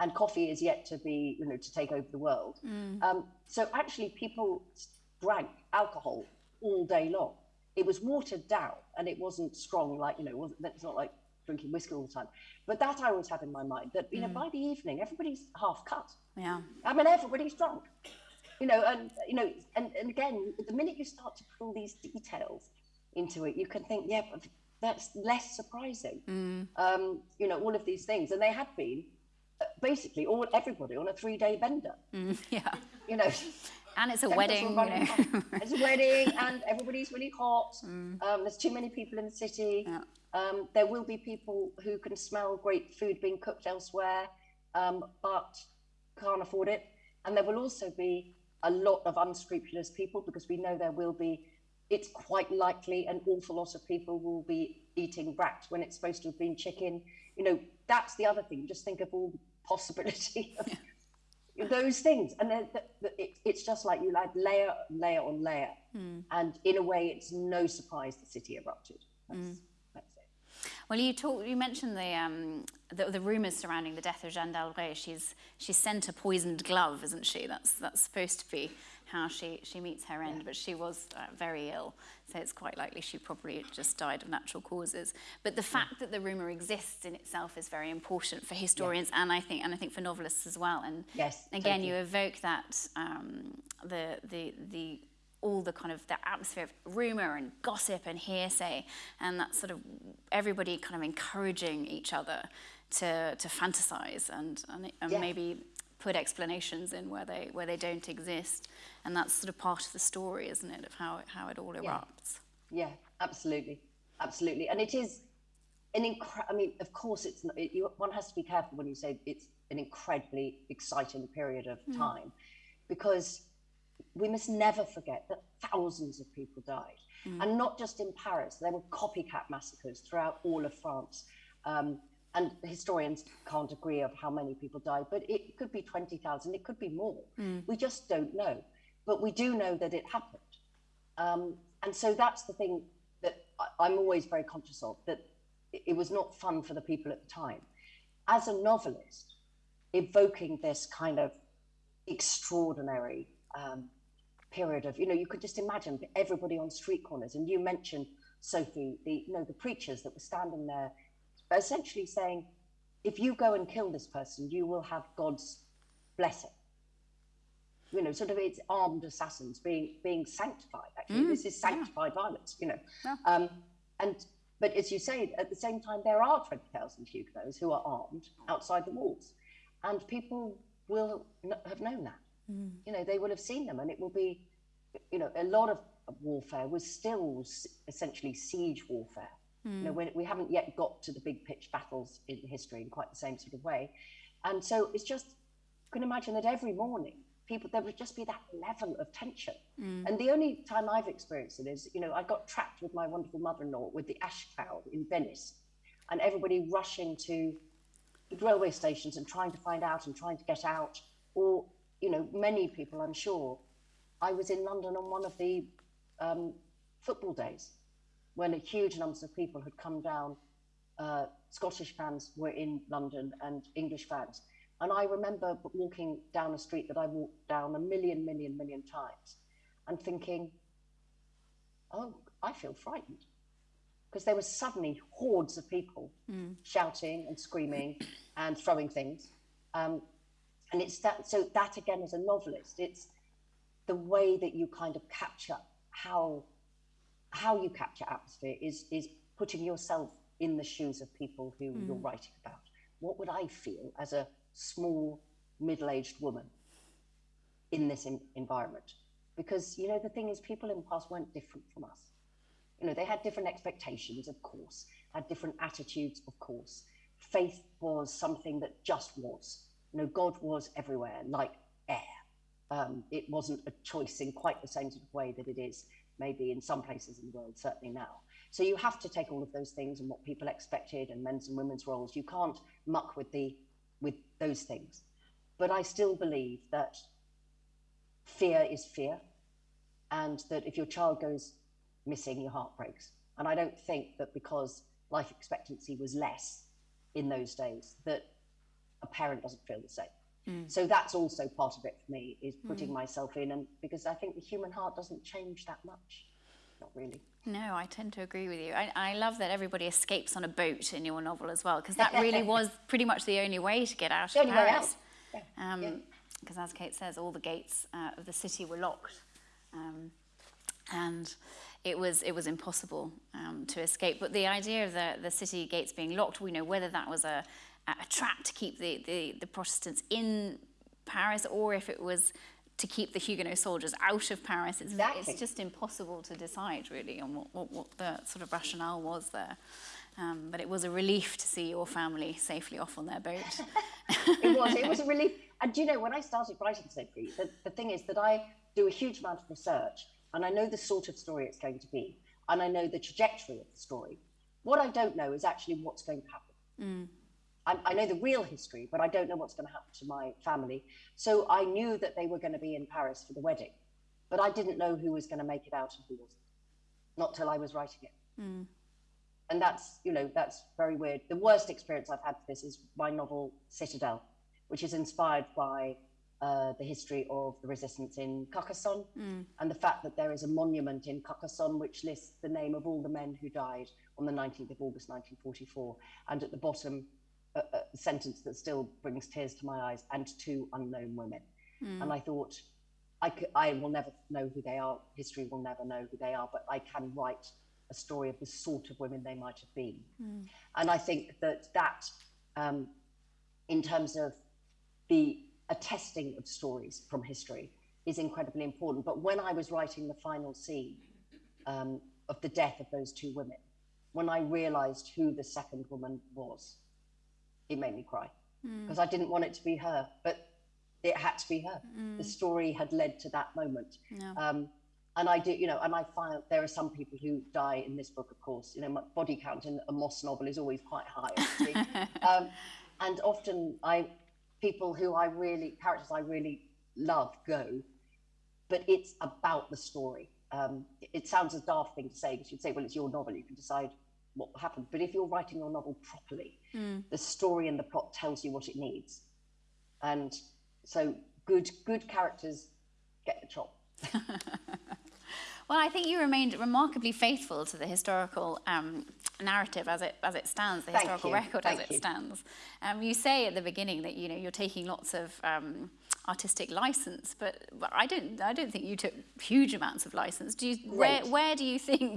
And coffee is yet to be, you know, to take over the world. Um, so actually, people drank alcohol all day long. It was watered down, and it wasn't strong like you know. It's not like drinking whiskey all the time. But that I always have in my mind that you know by the evening everybody's half cut. Yeah. I mean, everybody's drunk. You know, and you know, and, and again, the minute you start to pull these details into it, you can think, yeah, but that's less surprising. Um, you know, all of these things, and they had been basically all everybody on a three-day bender. Yeah. You know, And it's a wedding, you know. it's a wedding, and everybody's really hot. Um, there's too many people in the city. Yeah. Um, there will be people who can smell great food being cooked elsewhere, um, but can't afford it. And there will also be a lot of unscrupulous people because we know there will be. It's quite likely an awful lot of people will be eating brat when it's supposed to have been chicken. You know, that's the other thing. Just think of all possibility of those things. And then the, the, it, it's just like you add layer layer on layer. And in a way it's no surprise the city erupted. That's, that's it. Well, you talk, you mentioned the, um, the the rumours surrounding the death of Jeanne d'Albret. She's she's sent a poisoned glove, isn't she? That's that's supposed to be how she she meets her end. But she was uh, very ill, so it's quite likely she probably just died of natural causes. But the fact that the rumour exists in itself is very important for historians, and I think and I think for novelists as well. And Yes, again, you evoke that um, the the the all the kind of the atmosphere of rumor and gossip and hearsay and that sort of everybody kind of encouraging each other to to fantasize and and, and Yeah. maybe put explanations in where they where they don't exist. And that's sort of part of the story isn't it of how it, how it all erupts? Yeah absolutely. Absolutely. And it is an incre- i mean of course it's not, it, you, one has to be careful when you say it's an incredibly exciting period of time. Because we must never forget that thousands of people died. And not just in paris there were copycat massacres throughout all of france. Um, and historians can't agree of how many people died but it could be 20000 it could be more we just don't know but we do know that it happened um, and so that's the thing that I, I'm always very conscious of that it, it was not fun for the people at the time. As a novelist, evoking this kind of extraordinary um, period of, you know, you could just imagine everybody on street corners. And you mentioned, Sophie, the, you know, the preachers that were standing there essentially saying, if you go and kill this person, you will have God's blessing you know, sort of it's armed assassins being being sanctified. Actually, this is sanctified violence. You know, um, and but as you say, at the same time, there are twenty thousand Huguenots who are armed outside the walls, and people will n- have known that. Mm. You know, they will have seen them, and it will be, you know, a lot of warfare was still essentially siege warfare. Mm. You know, we haven't yet got to the big pitch battles in history in quite the same sort of way, and so it's just you can imagine that every morning people there would just be that level of tension. Mm. And the only time I've experienced it is, you know, I got trapped with my wonderful mother-in-law with the ash cloud in Venice, and everybody rushing to the railway stations and trying to find out and trying to get out, or you know, many people, I'm sure. I was in London on one of the um, football days when a huge numbers of people had come down. Uh, Scottish fans were in London and English fans and I remember walking down a street that I walked down a million, million, million times and thinking, oh, I feel frightened. Because there were suddenly hordes of people mm. shouting and screaming and throwing things. Um, and it's that, so that again, as a novelist, it's the way that you kind of capture how, how you capture atmosphere is, is putting yourself in the shoes of people who mm. you're writing about. What would I feel as a small, middle aged woman in this in- environment. Because, you know, the thing is, people in the past weren't different from us. You know, they had different expectations, of course, had different attitudes, of course. Faith was something that just was. You know, God was everywhere, like air. Um, it wasn't a choice in quite the same sort of way that it is maybe in some places in the world, certainly now. So you have to take all of those things and what people expected and men's and women's roles. You can't muck with the with those things. But I still believe that fear is fear, and that if your child goes missing, your heart breaks. And I don't think that because life expectancy was less in those days, that a parent doesn't feel the same. Mm. So that's also part of it for me is putting mm. myself in, and because I think the human heart doesn't change that much, not really. No, I tend to agree with you. I, I love that everybody escapes on a boat in your novel as well, because that really was pretty much the only way to get out of Paris. Because, um, yeah. as Kate says, all the gates uh, of the city were locked, um, and it was it was impossible um, to escape. But the idea of the the city gates being locked, we know whether that was a a trap to keep the, the, the Protestants in Paris, or if it was to keep the Huguenot soldiers out of Paris. It's, exactly. it's just impossible to decide really on what, what, what the sort of rationale was there. Um, but it was a relief to see your family safely off on their boat. it was. It was a relief. And you know, when I started writing Sophie, the, the thing is that I do a huge amount of research and I know the sort of story it's going to be and I know the trajectory of the story. What I don't know is actually what's going to happen. Mm. I, I, know the real history, but I don't know what's going to happen to my family. So I knew that they were going to be in Paris for the wedding, but I didn't know who was going to make it out and who wasn't. Not till I was writing it. Mm. And that's, you know, that's very weird. The worst experience I've had for this is my novel Citadel, which is inspired by uh, the history of the resistance in Carcassonne mm. and the fact that there is a monument in Carcassonne which lists the name of all the men who died on the 19th of August 1944. And at the bottom, a, a sentence that still brings tears to my eyes and two unknown women. Mm. And I thought, I, could, I will never know who they are. History will never know who they are, but I can write a story of the sort of women they might have been. Mm. And I think that that, um, in terms of the attesting of stories from history, is incredibly important. But when I was writing the final scene um, of the death of those two women, when I realized who the second woman was, it made me cry because mm. I didn't want it to be her, but it had to be her. Mm. The story had led to that moment. Yeah. Um, and I do, you know, and I find there are some people who die in this book, of course. You know, my body count in a Mosse novel is always quite high. um, and often I, people who I really, characters I really love go, but it's about the story. Um, it sounds a daft thing to say because you'd say, well, it's your novel, you can decide what happened. But if you're writing your novel properly, mm. the story and the plot tells you what it needs. And so good good characters get the chop. Well, I think you remained remarkably faithful to the historical um, narrative as it as it stands, the Thank historical you. record Thank as it you. stands. Um, you say at the beginning that you know you're taking lots of um, artistic license, but I don't I don't think you took huge amounts of license. Do you, where Right. where do you think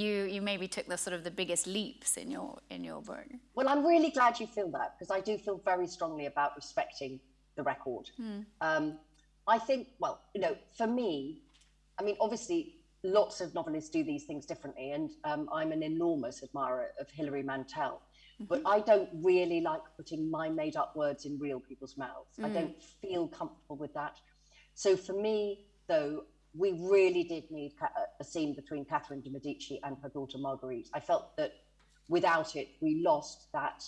you you maybe took the sort of the biggest leaps in your in your book? Well, I'm really glad you feel that because I do feel very strongly about respecting the record. Um, I think, well, you know, for me, I mean, obviously, lots of novelists do these things differently, and um, I'm an enormous admirer of Hilary Mantel. But mm-hmm. I don't really like putting my made up words in real people's mouths. I mm. don't feel comfortable with that. So for me, though, we really did need uh, a scene between Catherine de' Medici and her daughter Marguerite. I felt that without it, we lost that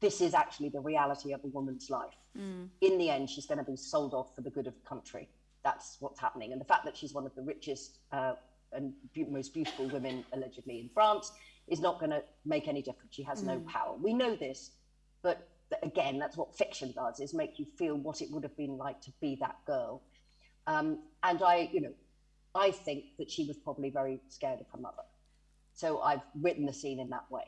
this is actually the reality of a woman's life. Mm. In the end, she's going to be sold off for the good of the country. That's what's happening. And the fact that she's one of the richest uh, and most beautiful women, allegedly, in France, is not going to make any difference. She has no power. We know this, but again, that's what fiction does: is make you feel what it would have been like to be that girl. Um, and I, you know, I think that she was probably very scared of her mother. So I've written the scene in that way.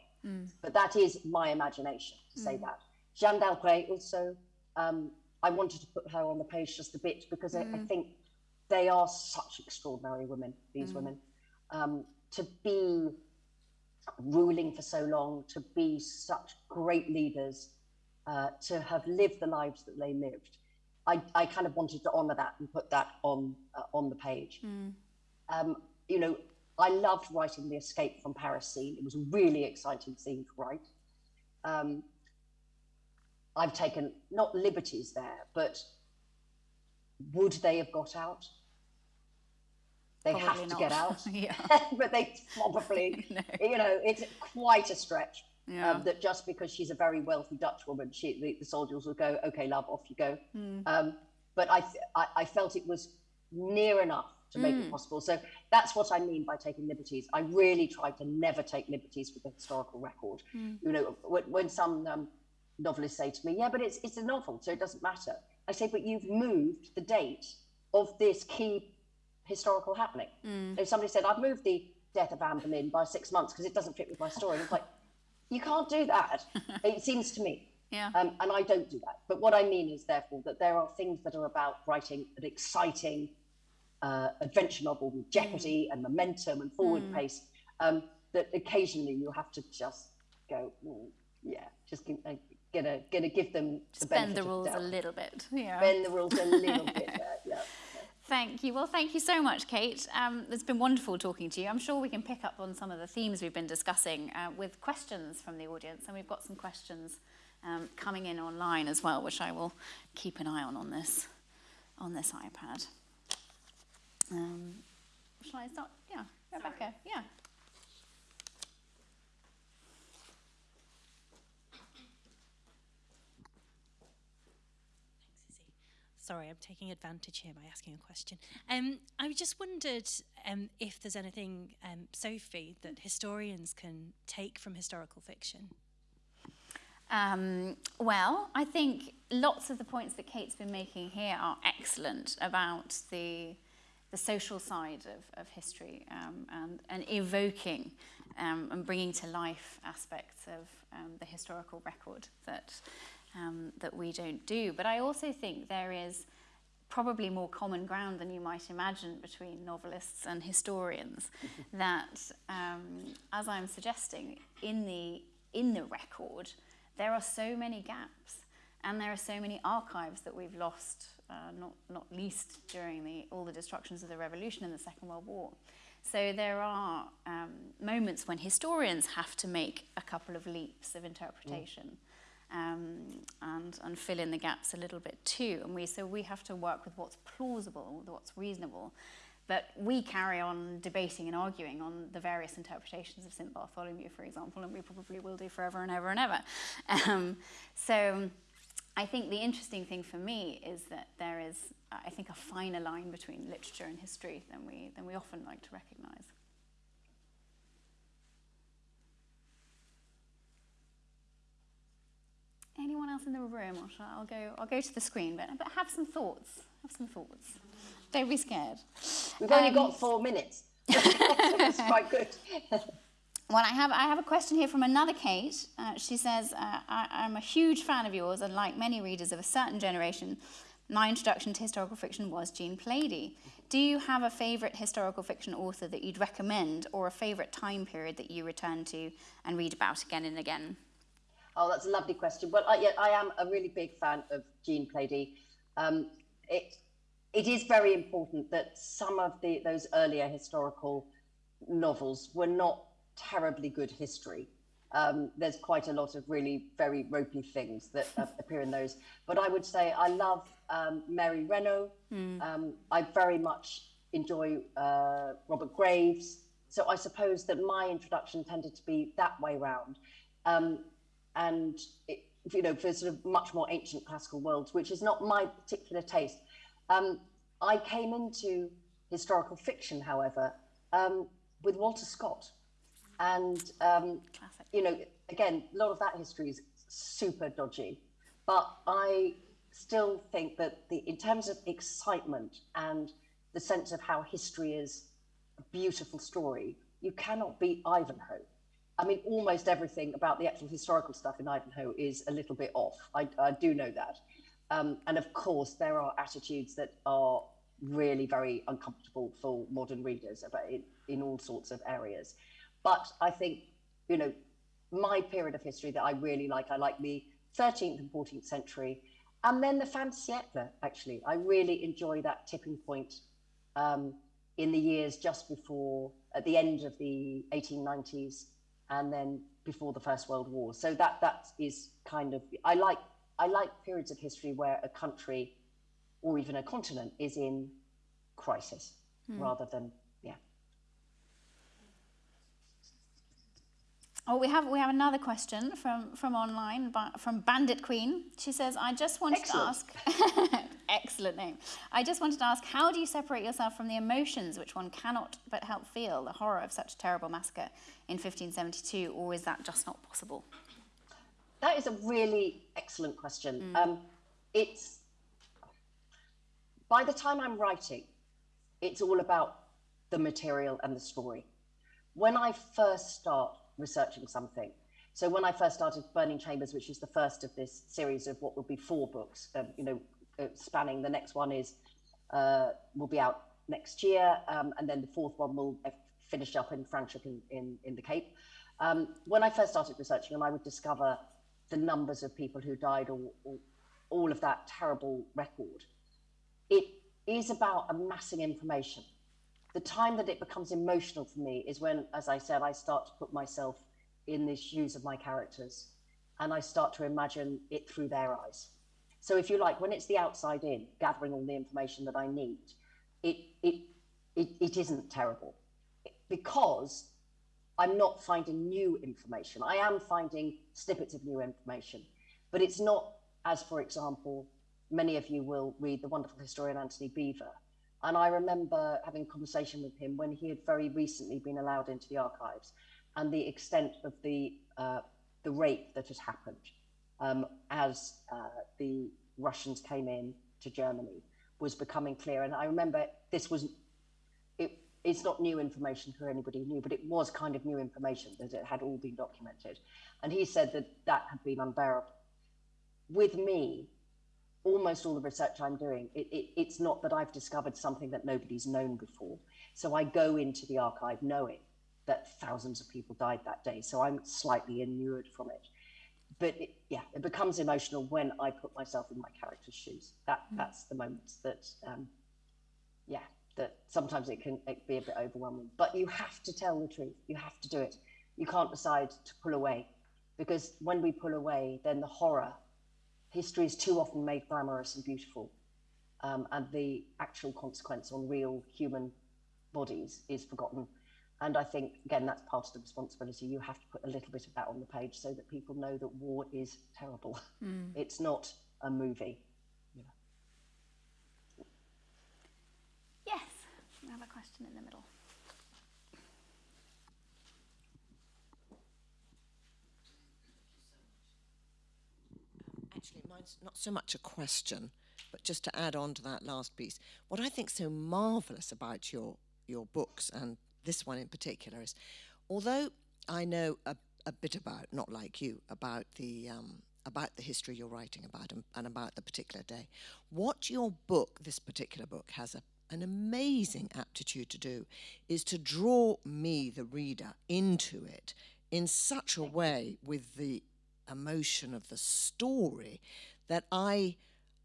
But that is my imagination to say that. Jeanne d'Albret also, um, I wanted to put her on the page just a bit because I, I think they are such extraordinary women, these women. Um, to be ruling for so long, to be such great leaders, uh, to have lived the lives that they lived. I, I kind of wanted to honor that and put that on uh, on the page. Um, you know, I loved writing the escape from Paris scene. It was a really exciting scene to write. Um, I've taken not liberties there, but would they have got out? They Probably have to get out, Yeah. but they probably, No. you know, it's quite a stretch. Yeah. Um, that just because she's a very wealthy Dutch woman, she, the, the soldiers will go, okay, love, off you go. Hmm. Um, but I, th- I, I felt it was near enough to make Hmm. it possible. So that's what I mean by taking liberties. I really tried to never take liberties with the historical record. Hmm. You know, when, when some um, novelists say to me, "Yeah, but it's it's a novel, so it doesn't matter," I say, "But you've moved the date of this key historical happening." If somebody said, "I've moved the death of Anne Boleyn by six months because it doesn't fit with my story," it's like, you can't do that. it seems to me. Yeah. Um, and I don't do that. But what I mean is, therefore, that there are things that are about writing an exciting uh, adventure novel with jeopardy and momentum and forward pace um, that occasionally you have to just go, "Mm, yeah, just give, uh, gonna gonna give them the Bend the rules a little bit. Yeah. Bend the rules a little bit. There, yeah. Thank you. Well, thank you so much, Kate. Um, it's been wonderful talking to you. I'm sure we can pick up on some of the themes we've been discussing uh, with questions from the audience, and we've got some questions um, coming in online as well, which I will keep an eye on on this on this iPad. Um, shall I start? Yeah, Rebecca. Yeah. Thanks, Izzy. Sorry, I'm taking advantage here by asking a question. Um, I just wondered um, if there's anything, um, Sophie, that historians can take from historical fiction. Um, well, I think lots of the points that Kate's been making here are excellent about the the social side of, of history um, and, and evoking um, and bringing to life aspects of um, the historical record that um, that we don't do. But I also think there is probably more common ground than you might imagine between novelists and historians. that, um, as I'm suggesting, in the in the record, there are so many gaps, and there are so many archives that we've lost. Uh, not not least during the all the destructions of the revolution and the Second World War. So there are um, moments when historians have to make a couple of leaps of interpretation um, and, and fill in the gaps a little bit too. And we, so we have to work with what's plausible, what's reasonable. But we carry on debating and arguing on the various interpretations of St. Bartholomew, for example, and we probably will do forever and ever and ever. Um, so I think the interesting thing for me is that there is, I think, a finer line between literature and history than we, than we often like to recognise. Anyone else in the room, or shall I, I'll go. I'll go to the screen, but, but have some thoughts. Have some thoughts. Don't be scared. We've only Um, got four minutes. it's quite good. Well, I have, I have a question here from another Kate. Uh, she says, uh, I, I'm a huge fan of yours, and like many readers of a certain generation, my introduction to historical fiction was Jean Plaidy. Do you have a favourite historical fiction author that you'd recommend, or a favourite time period that you return to and read about again and again? Oh, that's a lovely question. Well, I, yeah, I am a really big fan of Jean Plaidy. Um, it it is very important that some of the those earlier historical novels were not terribly good history. Um, there's quite a lot of really very ropey things that uh, appear in those. But I would say I love um, Mary Renault. Um, I very much enjoy uh, Robert Graves. So I suppose that my introduction tended to be that way round. Um, and it, you know, for sort of much more ancient classical worlds, which is not my particular taste. Um, I came into historical fiction, however, um, with Walter Scott, and um, you know, again, a lot of that history is super dodgy, but I still think that the in terms of excitement and the sense of how history is a beautiful story, you cannot beat Ivanhoe. I mean, almost everything about the actual historical stuff in Ivanhoe is a little bit off. I, I do know that. Um, and of course, there are attitudes that are really very uncomfortable for modern readers about it, in all sorts of areas. But I think, you know, my period of history that I really like, I like the 13th and 14th century, and then the fin siècle, actually. I really enjoy that tipping point um, in the years just before, at the end of the 1890s, and then before the First World War. So that that is kind of I like I like periods of history where a country or even a continent is in crisis hmm. rather than yeah. Oh, we have we have another question from from online from Bandit Queen. She says, "I just wanted Excellent. to ask." excellent name. I just wanted to ask, how do you separate yourself from the emotions which one cannot but help feel the horror of such a terrible massacre in 1572, or is that just not possible? That is a really excellent question. Um, it's by the time I'm writing, it's all about the material and the story. When I first start researching something, so when I first started Burning Chambers, which is the first of this series of what will be four books, um, you know, uh, spanning. The next one is uh, will be out next year, um, and then the fourth one will uh, finish up in Franschhoek in, in, in the Cape. Um, when I first started researching them, I would discover the numbers of people who died, or, or all of that terrible record. It is about amassing information. The time that it becomes emotional for me is when, as I said, I start to put myself in the shoes of my characters, and I start to imagine it through their eyes. So, if you like, when it's the outside in, gathering all the information that I need, it it it, it isn't terrible because I'm not finding new information. I am finding snippets of new information, but it's not as, for example, many of you will read the wonderful historian Antony Beevor. And I remember having a conversation with him when he had very recently been allowed into the archives and the extent of the, uh, the rape that had happened um, as uh, the Russians came in to Germany was becoming clear. And I remember this was it, it's not new information for anybody who knew, but it was kind of new information that it had all been documented. And he said that that had been unbearable. With me, almost all the research I'm doing, it, it, it's not that I've discovered something that nobody's known before. So I go into the archive knowing that thousands of people died that day. So I'm slightly inured from it. But it, yeah, it becomes emotional when I put myself in my character's shoes. That that's the moment that um, yeah, that sometimes it can be a bit overwhelming. But you have to tell the truth. You have to do it. You can't decide to pull away, because when we pull away, then the horror, history is too often made glamorous and beautiful, um, and the actual consequence on real human bodies is forgotten. And I think again that's part of the responsibility. You have to put a little bit of that on the page so that people know that war is terrible. It's not a movie. Yes, we have a question in the middle. Actually, mine's not so much a question, but just to add on to that last piece. What I think so marvellous about your your books and this one in particular is, although I know a, a bit about, not like you, about the um, about the history you're writing about and, and about the particular day, what your book, this particular book, has a an amazing aptitude to do is to draw me, the reader, into it in such a way with the emotion of the story that I,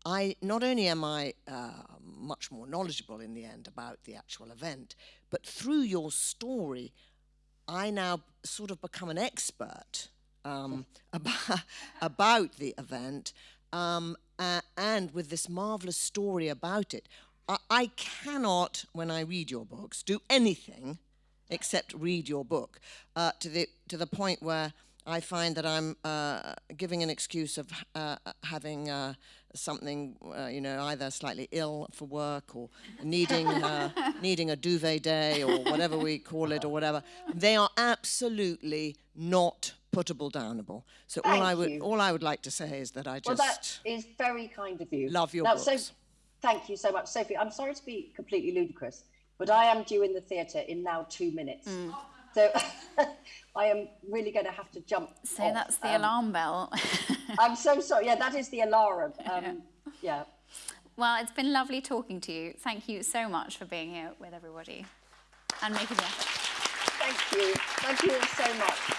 I not only am I uh, much more knowledgeable in the end about the actual event, but through your story, I now sort of become an expert um, about, about the event, um, uh, and with this marvelous story about it. I, I cannot, when I read your books, do anything except read your book uh, to the to the point where I find that I'm uh, giving an excuse of uh, having uh, something, uh, you know, either slightly ill for work or needing uh, needing a duvet day or whatever we call it or whatever. They are absolutely not puttable downable. So all I would you. all I would like to say is that I just Well, that is very kind of you. love your now, books. So, thank you so much, Sophie. I'm sorry to be completely ludicrous, but I am due in the theatre in now two minutes. Mm. So I am really going to have to jump. So off. that's the Um, alarm bell. I'm so sorry. Yeah, that is the alarm. Um, yeah. well, it's been lovely talking to you. Thank you so much for being here with everybody and making the effort. Thank you. Thank you so much.